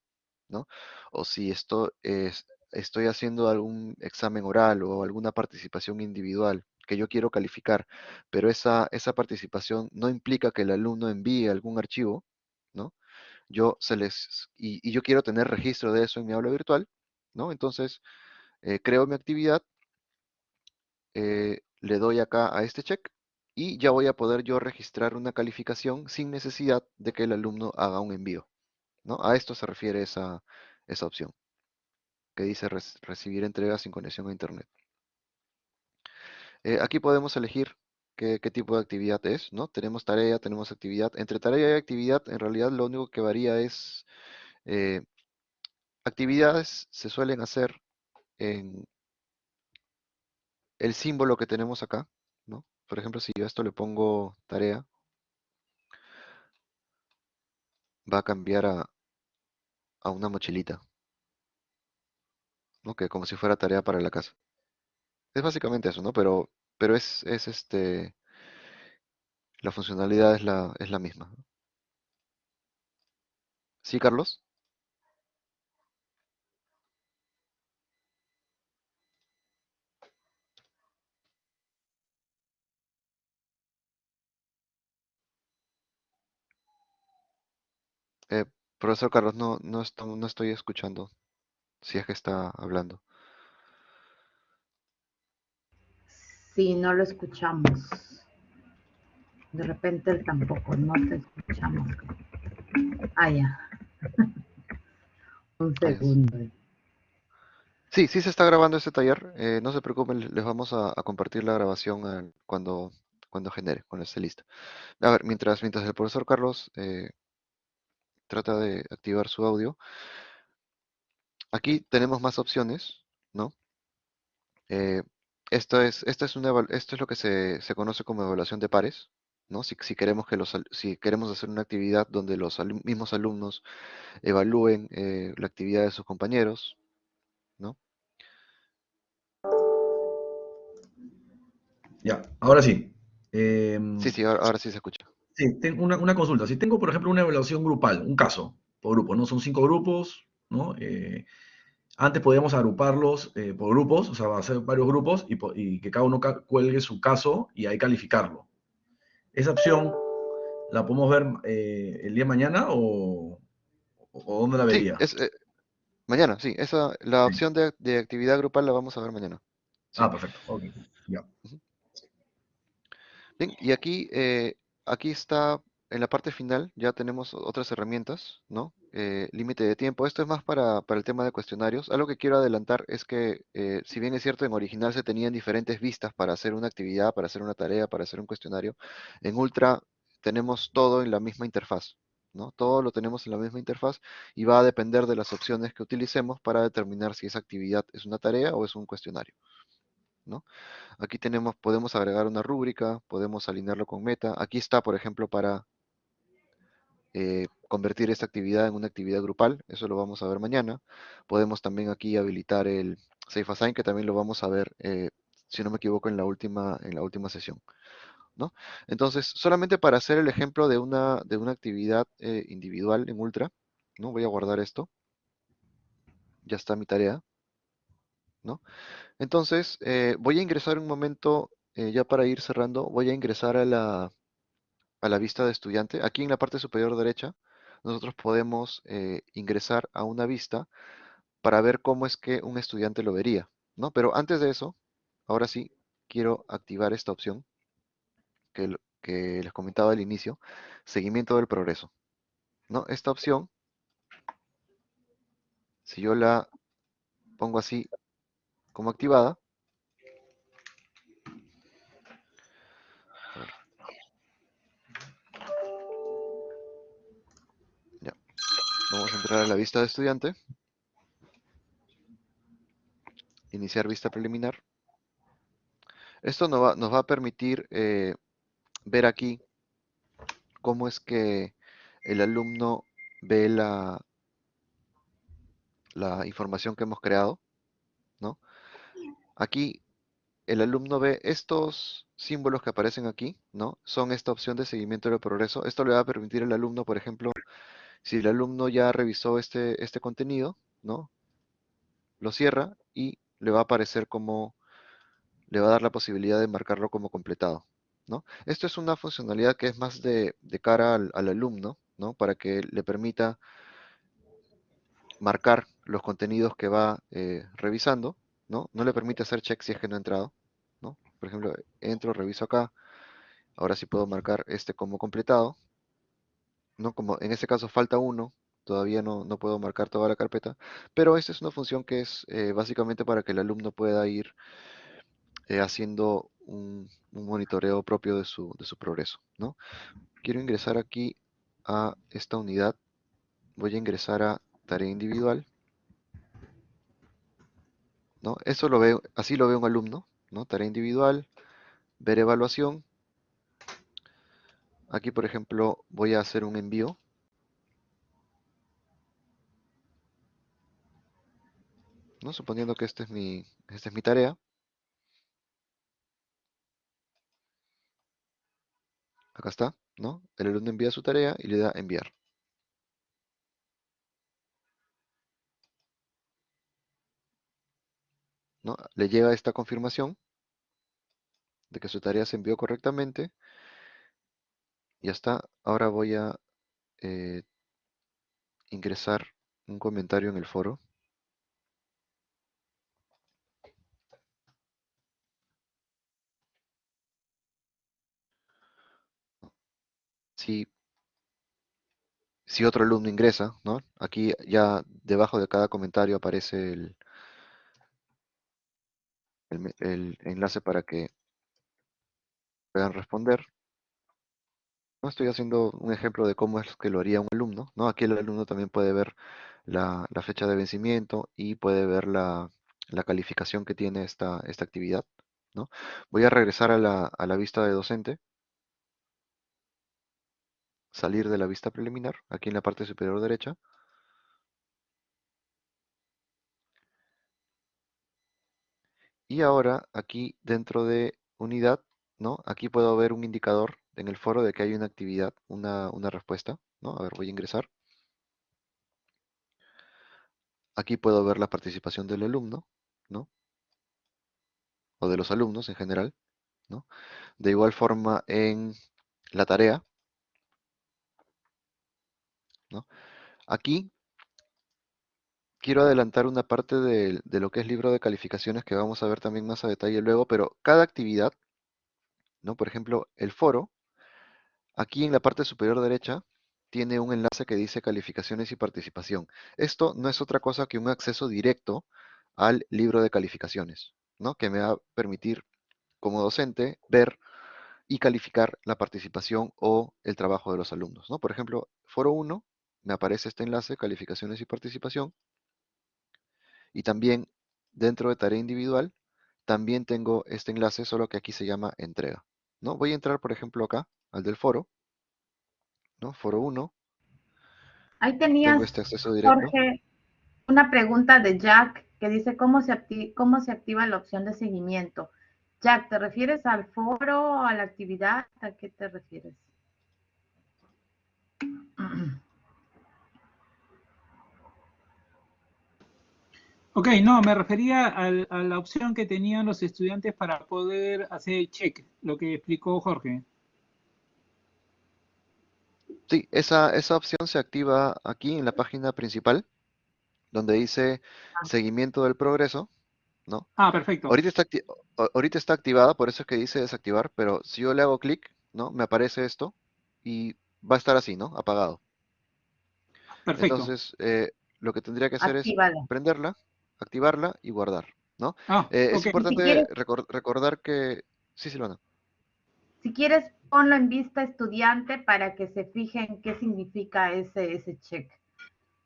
¿no? O si esto es, estoy haciendo algún examen oral o alguna participación individual que yo quiero calificar, pero esa, esa participación no implica que el alumno envíe algún archivo, ¿no? Yo se les, y, y yo quiero tener registro de eso en mi aula virtual, ¿no? Entonces, eh, creo mi actividad, eh, le doy acá a este check y ya voy a poder yo registrar una calificación sin necesidad de que el alumno haga un envío. ¿no? A esto se refiere esa, esa opción, que dice recibir entregas sin conexión a Internet. Eh, aquí podemos elegir qué, qué tipo de actividad es, ¿no? Tenemos tarea, tenemos actividad. Entre tarea y actividad, en realidad lo único que varía es, eh, actividades se suelen hacer en el símbolo que tenemos acá, ¿no? Por ejemplo, si yo a esto le pongo tarea, va a cambiar a, a una mochilita, ¿no? Que como si fuera tarea para la casa. Es básicamente eso, ¿no? Pero, pero es, es este, la funcionalidad es la, es la misma. ¿Sí, Carlos? Eh, profesor Carlos, no, no, esto- no estoy escuchando, si es que está hablando. Sí, no lo escuchamos. De repente él tampoco, no te escuchamos. Ah, ya. Un segundo. Sí, sí se está grabando este taller. eh, no se preocupen, les vamos a, a compartir la grabación al- cuando, cuando genere, cuando esté lista. A ver, mientras, mientras el profesor Carlos eh, trata de activar su audio, aquí tenemos más opciones, ¿no? Eh, esto es, esta es una, esto es lo que se, se conoce como evaluación de pares, ¿no? Si, si queremos que los, si queremos hacer una actividad donde los mismos alumnos evalúen eh, la actividad de sus compañeros, ¿no? Ya, ahora sí. Em, Sí, sí, ahora, ahora sí se escucha. Sí, tengo una, una consulta. Si tengo, por ejemplo, una evaluación grupal, un caso por grupo, ¿no? Son cinco grupos, ¿no? Eh, antes podíamos agruparlos eh, por grupos, o sea, hacer varios grupos y, que cada uno ca- cuelgue su caso y ahí calificarlo. ¿Esa opción la podemos ver eh, el día de mañana o, o dónde la Sí, vería? es, eh, mañana, sí, esa, la Sí. opción de, de actividad grupal la vamos a ver mañana. Sí. Ah, perfecto. ok, ya. Bien, y aquí, eh, aquí está, en la parte final, ya tenemos otras herramientas, ¿no? Eh, límite de tiempo. Esto es más para, para el tema de cuestionarios. Algo que quiero adelantar es que, eh, si bien es cierto, en original se tenían diferentes vistas para hacer una actividad, para hacer una tarea, para hacer un cuestionario, en Ultra tenemos todo en la misma interfaz, ¿no? Todo lo tenemos en la misma interfaz y va a depender de las opciones que utilicemos para determinar si esa actividad es una tarea o es un cuestionario, Aquí tenemos, podemos agregar una rúbrica, podemos alinearlo con meta. Aquí está, por ejemplo, para eh, convertir esta actividad en una actividad grupal. Eso lo vamos a ver mañana. Podemos también aquí habilitar el Safe Assign, que también lo vamos a ver, eh, si no me equivoco, en la última, en la última sesión. ¿no? Entonces, solamente para hacer el ejemplo de una, de una actividad eh, individual en Ultra, ¿no? Voy a guardar esto. Ya está mi tarea. ¿no? Entonces, eh, voy a ingresar un momento, eh, ya para ir cerrando, voy a ingresar a la, a la vista de estudiante. Aquí en la parte superior derecha, nosotros podemos eh, ingresar a una vista para ver cómo es que un estudiante lo vería, ¿no? Pero antes de eso, ahora sí, quiero activar esta opción que, que les comentaba al inicio, seguimiento del progreso, ¿no? Esta opción, si yo la pongo así como activada. Vamos a entrar a la vista de estudiante. Iniciar vista preliminar. Esto nos va, a permitir eh, ver aquí cómo es que el alumno ve la, información que hemos creado. Aquí el alumno ve estos símbolos que aparecen aquí, ¿no? Son esta opción de seguimiento del progreso. Esto le va a permitir al alumno, por ejemplo, Si el alumno ya revisó este, este contenido, ¿no? Lo cierra y le va a aparecer como, le va a dar la posibilidad de marcarlo como completado, ¿no? Esto es una funcionalidad que es más de, de cara al, al alumno, ¿no? Para que le permita marcar los contenidos que va eh, revisando, ¿no? No le permite hacer check si es que no ha entrado, ¿no? Por ejemplo, entro, reviso acá, ahora sí puedo marcar este como completado, ¿no? Como en este caso falta uno, todavía no, no puedo marcar toda la carpeta, pero esta es una función que es eh, básicamente para que el alumno pueda ir eh, haciendo un, un monitoreo propio de su, de su progreso, ¿no? Quiero ingresar aquí a esta unidad, voy a ingresar a tarea individual, ¿no? Eso lo veo, así lo ve un alumno, ¿no? Tarea individual, ver evaluación. Aquí, por ejemplo, voy a hacer un envío. ¿no? Suponiendo que este es mi, esta es mi tarea. Acá está, ¿no? El alumno envía su tarea y le da enviar. Le llega esta confirmación de que su tarea se envió correctamente. Ya está. Ahora voy a eh, ingresar un comentario en el foro. Si, si otro alumno ingresa, ¿no? Aquí ya debajo de cada comentario aparece el, el, enlace para que puedan responder. ¿no? Estoy haciendo un ejemplo de cómo es que lo haría un alumno. ¿no? Aquí el alumno también puede ver la, la fecha de vencimiento y puede ver la, la calificación que tiene esta, esta actividad. ¿no? Voy a regresar a la, a la vista de docente. Salir de la vista preliminar, aquí en la parte superior derecha. Y ahora aquí dentro de unidad, ¿no? Aquí puedo ver un indicador en el foro de que hay una actividad, una, una respuesta, ¿no? A ver, voy a ingresar. Aquí puedo ver la participación del alumno, ¿no? O de los alumnos en general, ¿no? De igual forma en la tarea, ¿no? Aquí quiero adelantar una parte de, lo que es libro de calificaciones que vamos a ver también más a detalle luego, pero cada actividad, ¿no? Por ejemplo, el foro, aquí en la parte superior derecha, tiene un enlace que dice calificaciones y participación. Esto no es otra cosa que un acceso directo al libro de calificaciones, ¿no? Que me va a permitir, como docente, ver y calificar la participación o el trabajo de los alumnos, ¿no? Por ejemplo, foro 1, me aparece este enlace, calificaciones y participación, y también dentro de tarea individual, también tengo este enlace, solo que aquí se llama entrega. ¿no? Voy a entrar, por ejemplo, acá, al del foro. ¿no? Foro 1. Ahí tenías, este acceso directo. Jorge, una pregunta de Jack que dice cómo se, activa, cómo se activa la opción de seguimiento. Jack, ¿te refieres al foro, a la actividad? ¿A qué te refieres? Ok, no, me refería al, a la opción que tenían los estudiantes para poder hacer check, lo que explicó Jorge. Sí, esa, esa opción se activa aquí en la página principal, donde dice Ah. seguimiento del progreso, ¿no? Ah, perfecto. Ahorita está, ahorita está activada, por eso es que dice desactivar, pero si yo le hago clic, ¿no? Me aparece esto y va a estar así, ¿no? Apagado. Perfecto. Entonces, eh, lo que tendría que hacer es prenderla, activarla y guardar, ¿no? Ah, Eh, es importante quieres- recordar que... Sí, Silvana. Si quieres, ponlo en vista estudiante para que se fijen qué significa ese, ese check.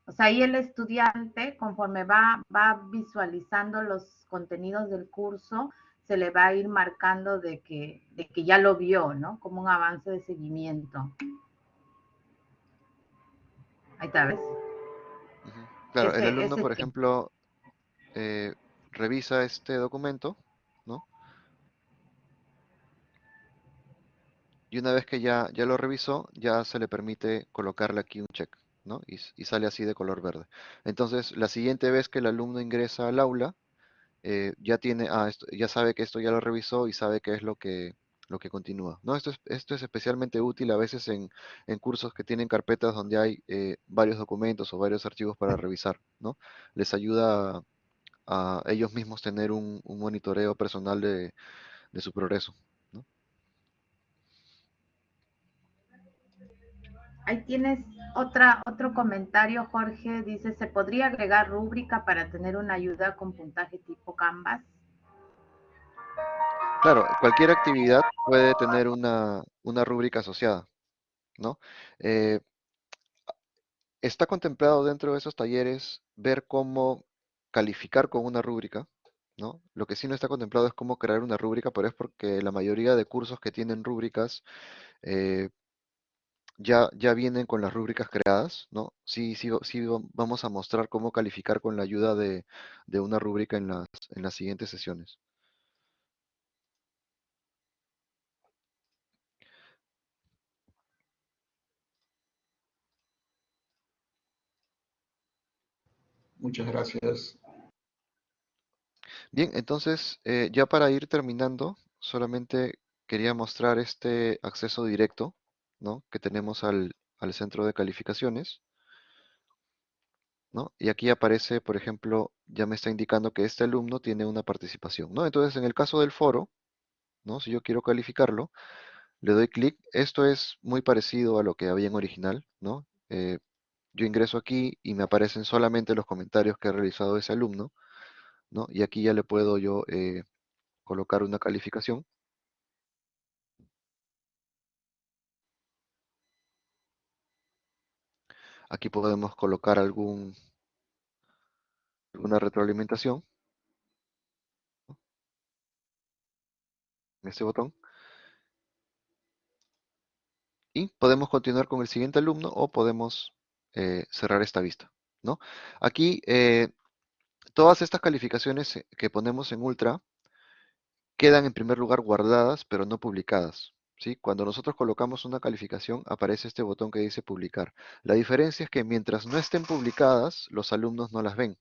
O sea, ahí el estudiante, conforme va, va visualizando los contenidos del curso, se le va a ir marcando de que, de que ya lo vio, ¿no? Como un avance de seguimiento. Ahí está, ¿ves? Claro, el alumno, por ejemplo, eh, revisa este documento, ¿no? Y una vez que ya, ya lo revisó, ya se le permite colocarle aquí un check, ¿no? Y, sale así de color verde. Entonces, la siguiente vez que el alumno ingresa al aula, eh, ya tiene, ah, esto, ya sabe que esto ya lo revisó y sabe qué es lo que, lo que continúa. ¿no? Esto, es, esto es especialmente útil a veces en, en cursos que tienen carpetas donde hay eh, varios documentos o varios archivos para revisar. ¿no? Les ayuda a, ellos mismos tener un, un monitoreo personal de, de su progreso. ¿no? Ahí tienes otra, otro comentario, Jorge. Dice, ¿se podría agregar rúbrica para tener una ayuda con puntaje tipo Canvas? Claro, cualquier actividad puede tener una, una rúbrica asociada, ¿no? Eh, está contemplado dentro de esos talleres ver cómo calificar con una rúbrica, ¿no? Lo que sí no está contemplado es cómo crear una rúbrica, pero es porque la mayoría de cursos que tienen rúbricas eh, ya, ya vienen con las rúbricas creadas, ¿no? Sí, sí, sí vamos a mostrar cómo calificar con la ayuda de, de una rúbrica en las, en las siguientes sesiones. Muchas gracias. Bien, entonces, eh, ya para ir terminando, solamente quería mostrar este acceso directo, ¿no? que tenemos al, al centro de calificaciones. ¿no? Y aquí aparece, por ejemplo, ya me está indicando que este alumno tiene una participación. ¿no? Entonces, en el caso del foro, ¿no? si yo quiero calificarlo, le doy clic. Esto es muy parecido a lo que había en original. ¿no? Eh, yo ingreso aquí y me aparecen solamente los comentarios que ha realizado ese alumno. ¿No? Y aquí ya le puedo yo eh, colocar una calificación. Aquí podemos colocar algún, alguna retroalimentación. En este botón. Y podemos continuar con el siguiente alumno o podemos eh, cerrar esta vista. ¿no? Aquí, eh, todas estas calificaciones eh, que ponemos en Ultra quedan en primer lugar guardadas, pero no publicadas. Cuando nosotros colocamos una calificación, aparece este botón que dice publicar. La diferencia es que mientras no estén publicadas, los alumnos no las ven.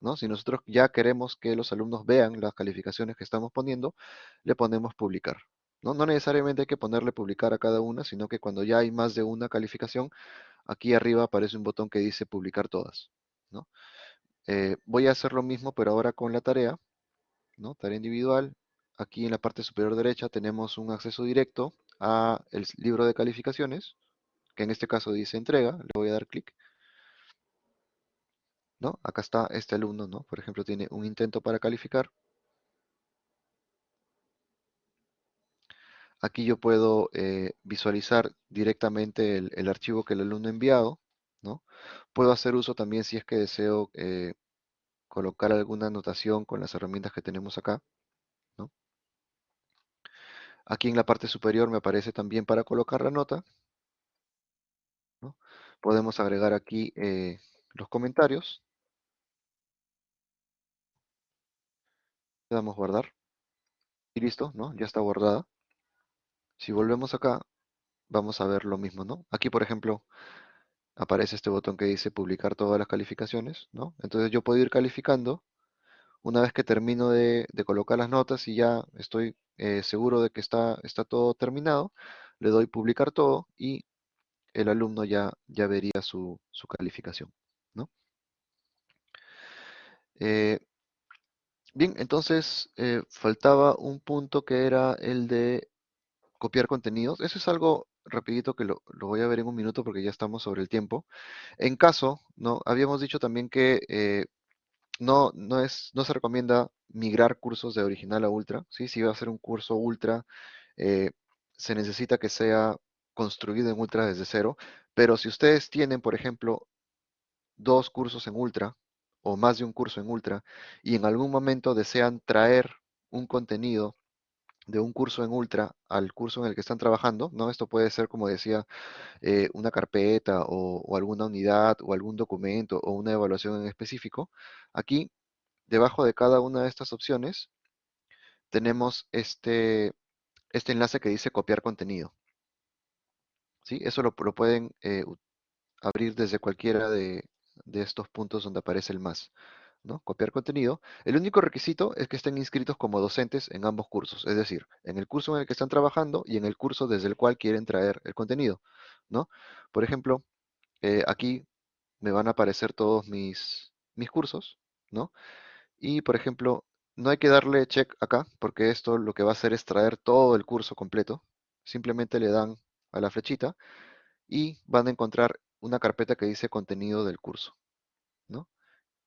¿no? Si nosotros ya queremos que los alumnos vean las calificaciones que estamos poniendo, le ponemos publicar. ¿no? no necesariamente hay que ponerle publicar a cada una, sino que cuando ya hay más de una calificación, aquí arriba aparece un botón que dice publicar todas. Eh, voy a hacer lo mismo, pero ahora con la tarea, ¿no? Tarea individual. Aquí en la parte superior derecha tenemos un acceso directo a el libro de calificaciones, que en este caso dice entrega, le voy a dar clic. ¿No? Acá está este alumno, ¿no? Por ejemplo, tiene un intento para calificar. Aquí yo puedo eh, visualizar directamente el, el, archivo que el alumno ha enviado, ¿no? Puedo hacer uso también si es que deseo eh, colocar alguna anotación con las herramientas que tenemos acá. ¿no? Aquí en la parte superior me aparece también para colocar la nota. ¿no? Podemos agregar aquí eh, los comentarios. Le damos guardar. Y listo, ¿no? Ya está guardada. Si volvemos acá, vamos a ver lo mismo, ¿no? Aquí, por ejemplo, aparece este botón que dice publicar todas las calificaciones, ¿no? Entonces yo puedo ir calificando. Una vez que termino de, colocar las notas y ya estoy eh, seguro de que está, está todo terminado, le doy publicar todo y el alumno ya, ya vería su, su calificación, ¿no? Eh, bien, entonces eh, faltaba un punto que era el de copiar contenidos. Eso es algo rapidito que lo, voy a ver en un minuto porque ya estamos sobre el tiempo. En caso, ¿no? Habíamos dicho también que eh, no, no, es, no se recomienda migrar cursos de original a ultra, ¿sí? Si va a ser un curso ultra, eh, se necesita que sea construido en ultra desde cero, pero si ustedes tienen, por ejemplo, dos cursos en ultra o más de un curso en ultra y en algún momento desean traer un contenido de un curso en Ultra al curso en el que están trabajando, ¿no? Esto puede ser, como decía, eh, una carpeta o, alguna unidad o algún documento o una evaluación en específico. Aquí, debajo de cada una de estas opciones, tenemos este, este enlace que dice copiar contenido. ¿Sí? Eso lo, lo pueden eh, abrir desde cualquiera de, de estos puntos donde aparece el más. ¿No? Copiar contenido. El único requisito es que estén inscritos como docentes en ambos cursos, es decir, en el curso en el que están trabajando y en el curso desde el cual quieren traer el contenido, ¿no? Por ejemplo, eh, aquí me van a aparecer todos mis, cursos, ¿no? Y, por ejemplo, no hay que darle check acá, porque esto lo que va a hacer es traer todo el curso completo. Simplemente le dan a la flechita y van a encontrar una carpeta que dice contenido del curso.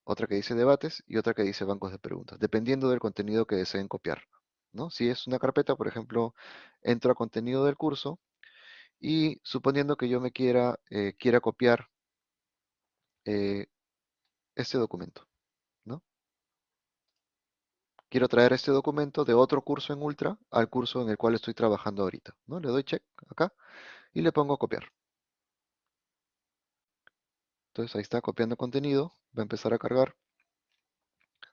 Otra que dice debates y otra que dice bancos de preguntas, dependiendo del contenido que deseen copiar, ¿no? Si es una carpeta, por ejemplo, entro a contenido del curso y suponiendo que yo me quiera, eh, quiera copiar eh, este documento, ¿no? Quiero traer este documento de otro curso en Ultra al curso en el cual estoy trabajando ahorita, ¿no? Le doy check acá y le pongo copiar. Entonces ahí está copiando contenido, va a empezar a cargar.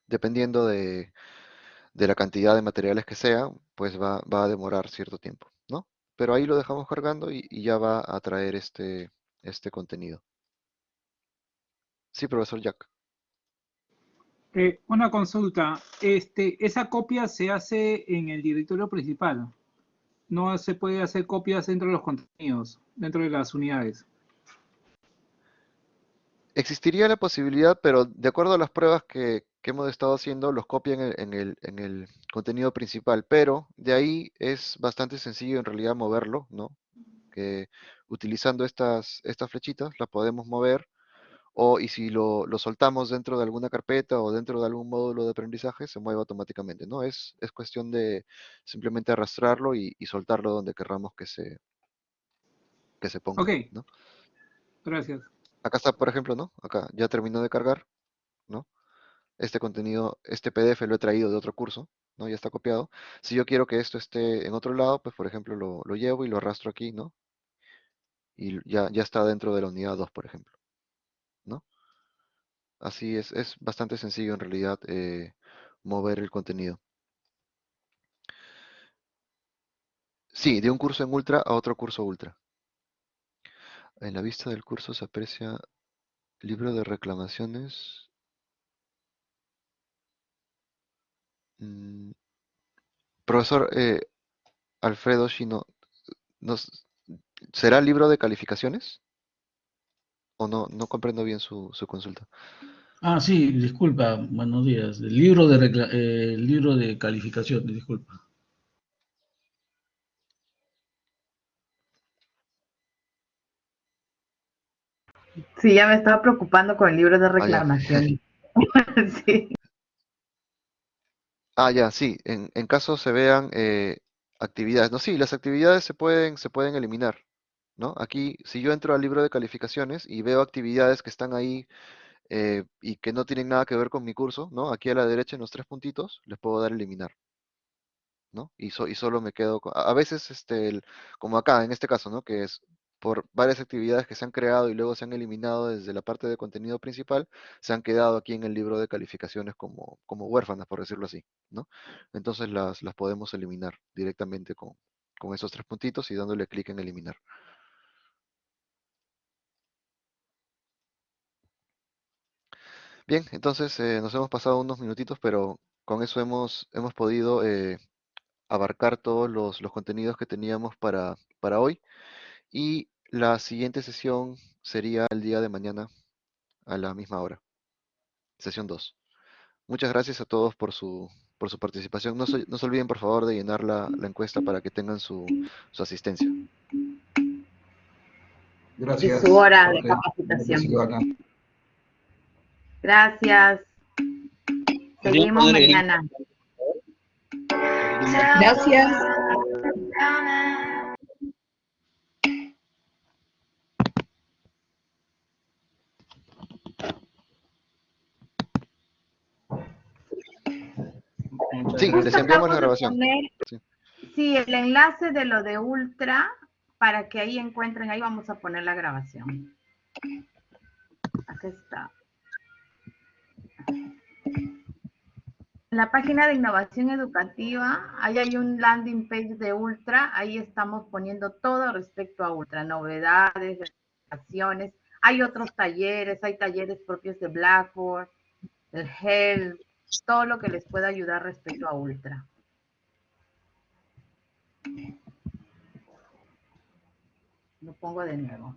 Dependiendo de, la cantidad de materiales que sea, pues va, a demorar cierto tiempo, ¿no? Pero ahí lo dejamos cargando y, ya va a traer este, este contenido. Sí, profesor Jack. Eh, una consulta. Este, esa copia se hace en el directorio principal. No se puede hacer copias dentro de los contenidos, dentro de las unidades. Existiría la posibilidad, pero de acuerdo a las pruebas que, hemos estado haciendo, los copian en el, contenido principal, pero de ahí es bastante sencillo en realidad moverlo, ¿no? Que utilizando estas, estas flechitas las podemos mover, o y si lo, soltamos dentro de alguna carpeta o dentro de algún módulo de aprendizaje, se mueve automáticamente, ¿no? Es, es cuestión de simplemente arrastrarlo y, soltarlo donde querramos que se, que se ponga. Ok. ¿no? Gracias. Acá está, por ejemplo, ¿no? Acá ya terminó de cargar, ¿no? Este contenido, este PDF lo he traído de otro curso, ¿no? Ya está copiado. Si yo quiero que esto esté en otro lado, pues por ejemplo lo, llevo y lo arrastro aquí, ¿no? Y ya, ya está dentro de la unidad 2, por ejemplo, ¿no? Así es, es bastante sencillo en realidad eh, mover el contenido. Sí, de un curso en Ultra a otro curso Ultra. En la vista del curso se aprecia libro de reclamaciones. Mm, profesor eh, Alfredo Shino, ¿nos, ¿será libro de calificaciones? ¿O no? No comprendo bien su, consulta. Ah, sí, disculpa, buenos días. El libro de, eh, libro de calificaciones, disculpa. Sí, ya me estaba preocupando con el libro de ah, reclamación. sí. Ah, ya, sí. En, caso se vean eh, actividades. No, sí, las actividades se pueden, se pueden eliminar. ¿no? Aquí, si yo entro al libro de calificaciones y veo actividades que están ahí eh, y que no tienen nada que ver con mi curso, ¿no? Aquí a la derecha en los tres puntitos, les puedo dar eliminar. ¿no? Y, y solo me quedo con, a veces, este, como acá, en este caso, ¿no? Que es por varias actividades que se han creado y luego se han eliminado desde la parte de contenido principal, se han quedado aquí en el libro de calificaciones como, como huérfanas, por decirlo así, ¿no? Entonces las, las podemos eliminar directamente con, con esos tres puntitos y dándole clic en eliminar. Bien, entonces eh, nos hemos pasado unos minutitos, pero con eso hemos, hemos podido eh, abarcar todos los, los, contenidos que teníamos para, para hoy. Y la siguiente sesión sería el día de mañana a la misma hora. Sesión 2. Muchas gracias a todos por su, por su participación. No se, no se olviden, por favor, de llenar la, la encuesta para que tengan su, su asistencia. Gracias. su hora de capacitación. Gracias. Seguimos mañana. Gracias. Sí, les enviamos la grabación. sí. el enlace de lo de Ultra, para que ahí encuentren, ahí vamos a poner la grabación. Aquí está. En la página de innovación educativa, ahí hay un landing page de Ultra, ahí estamos poniendo todo respecto a Ultra, novedades, acciones. Hay otros talleres, hay talleres propios de Blackboard, el Help, todo lo que les pueda ayudar respecto a Ultra. Lo pongo de nuevo.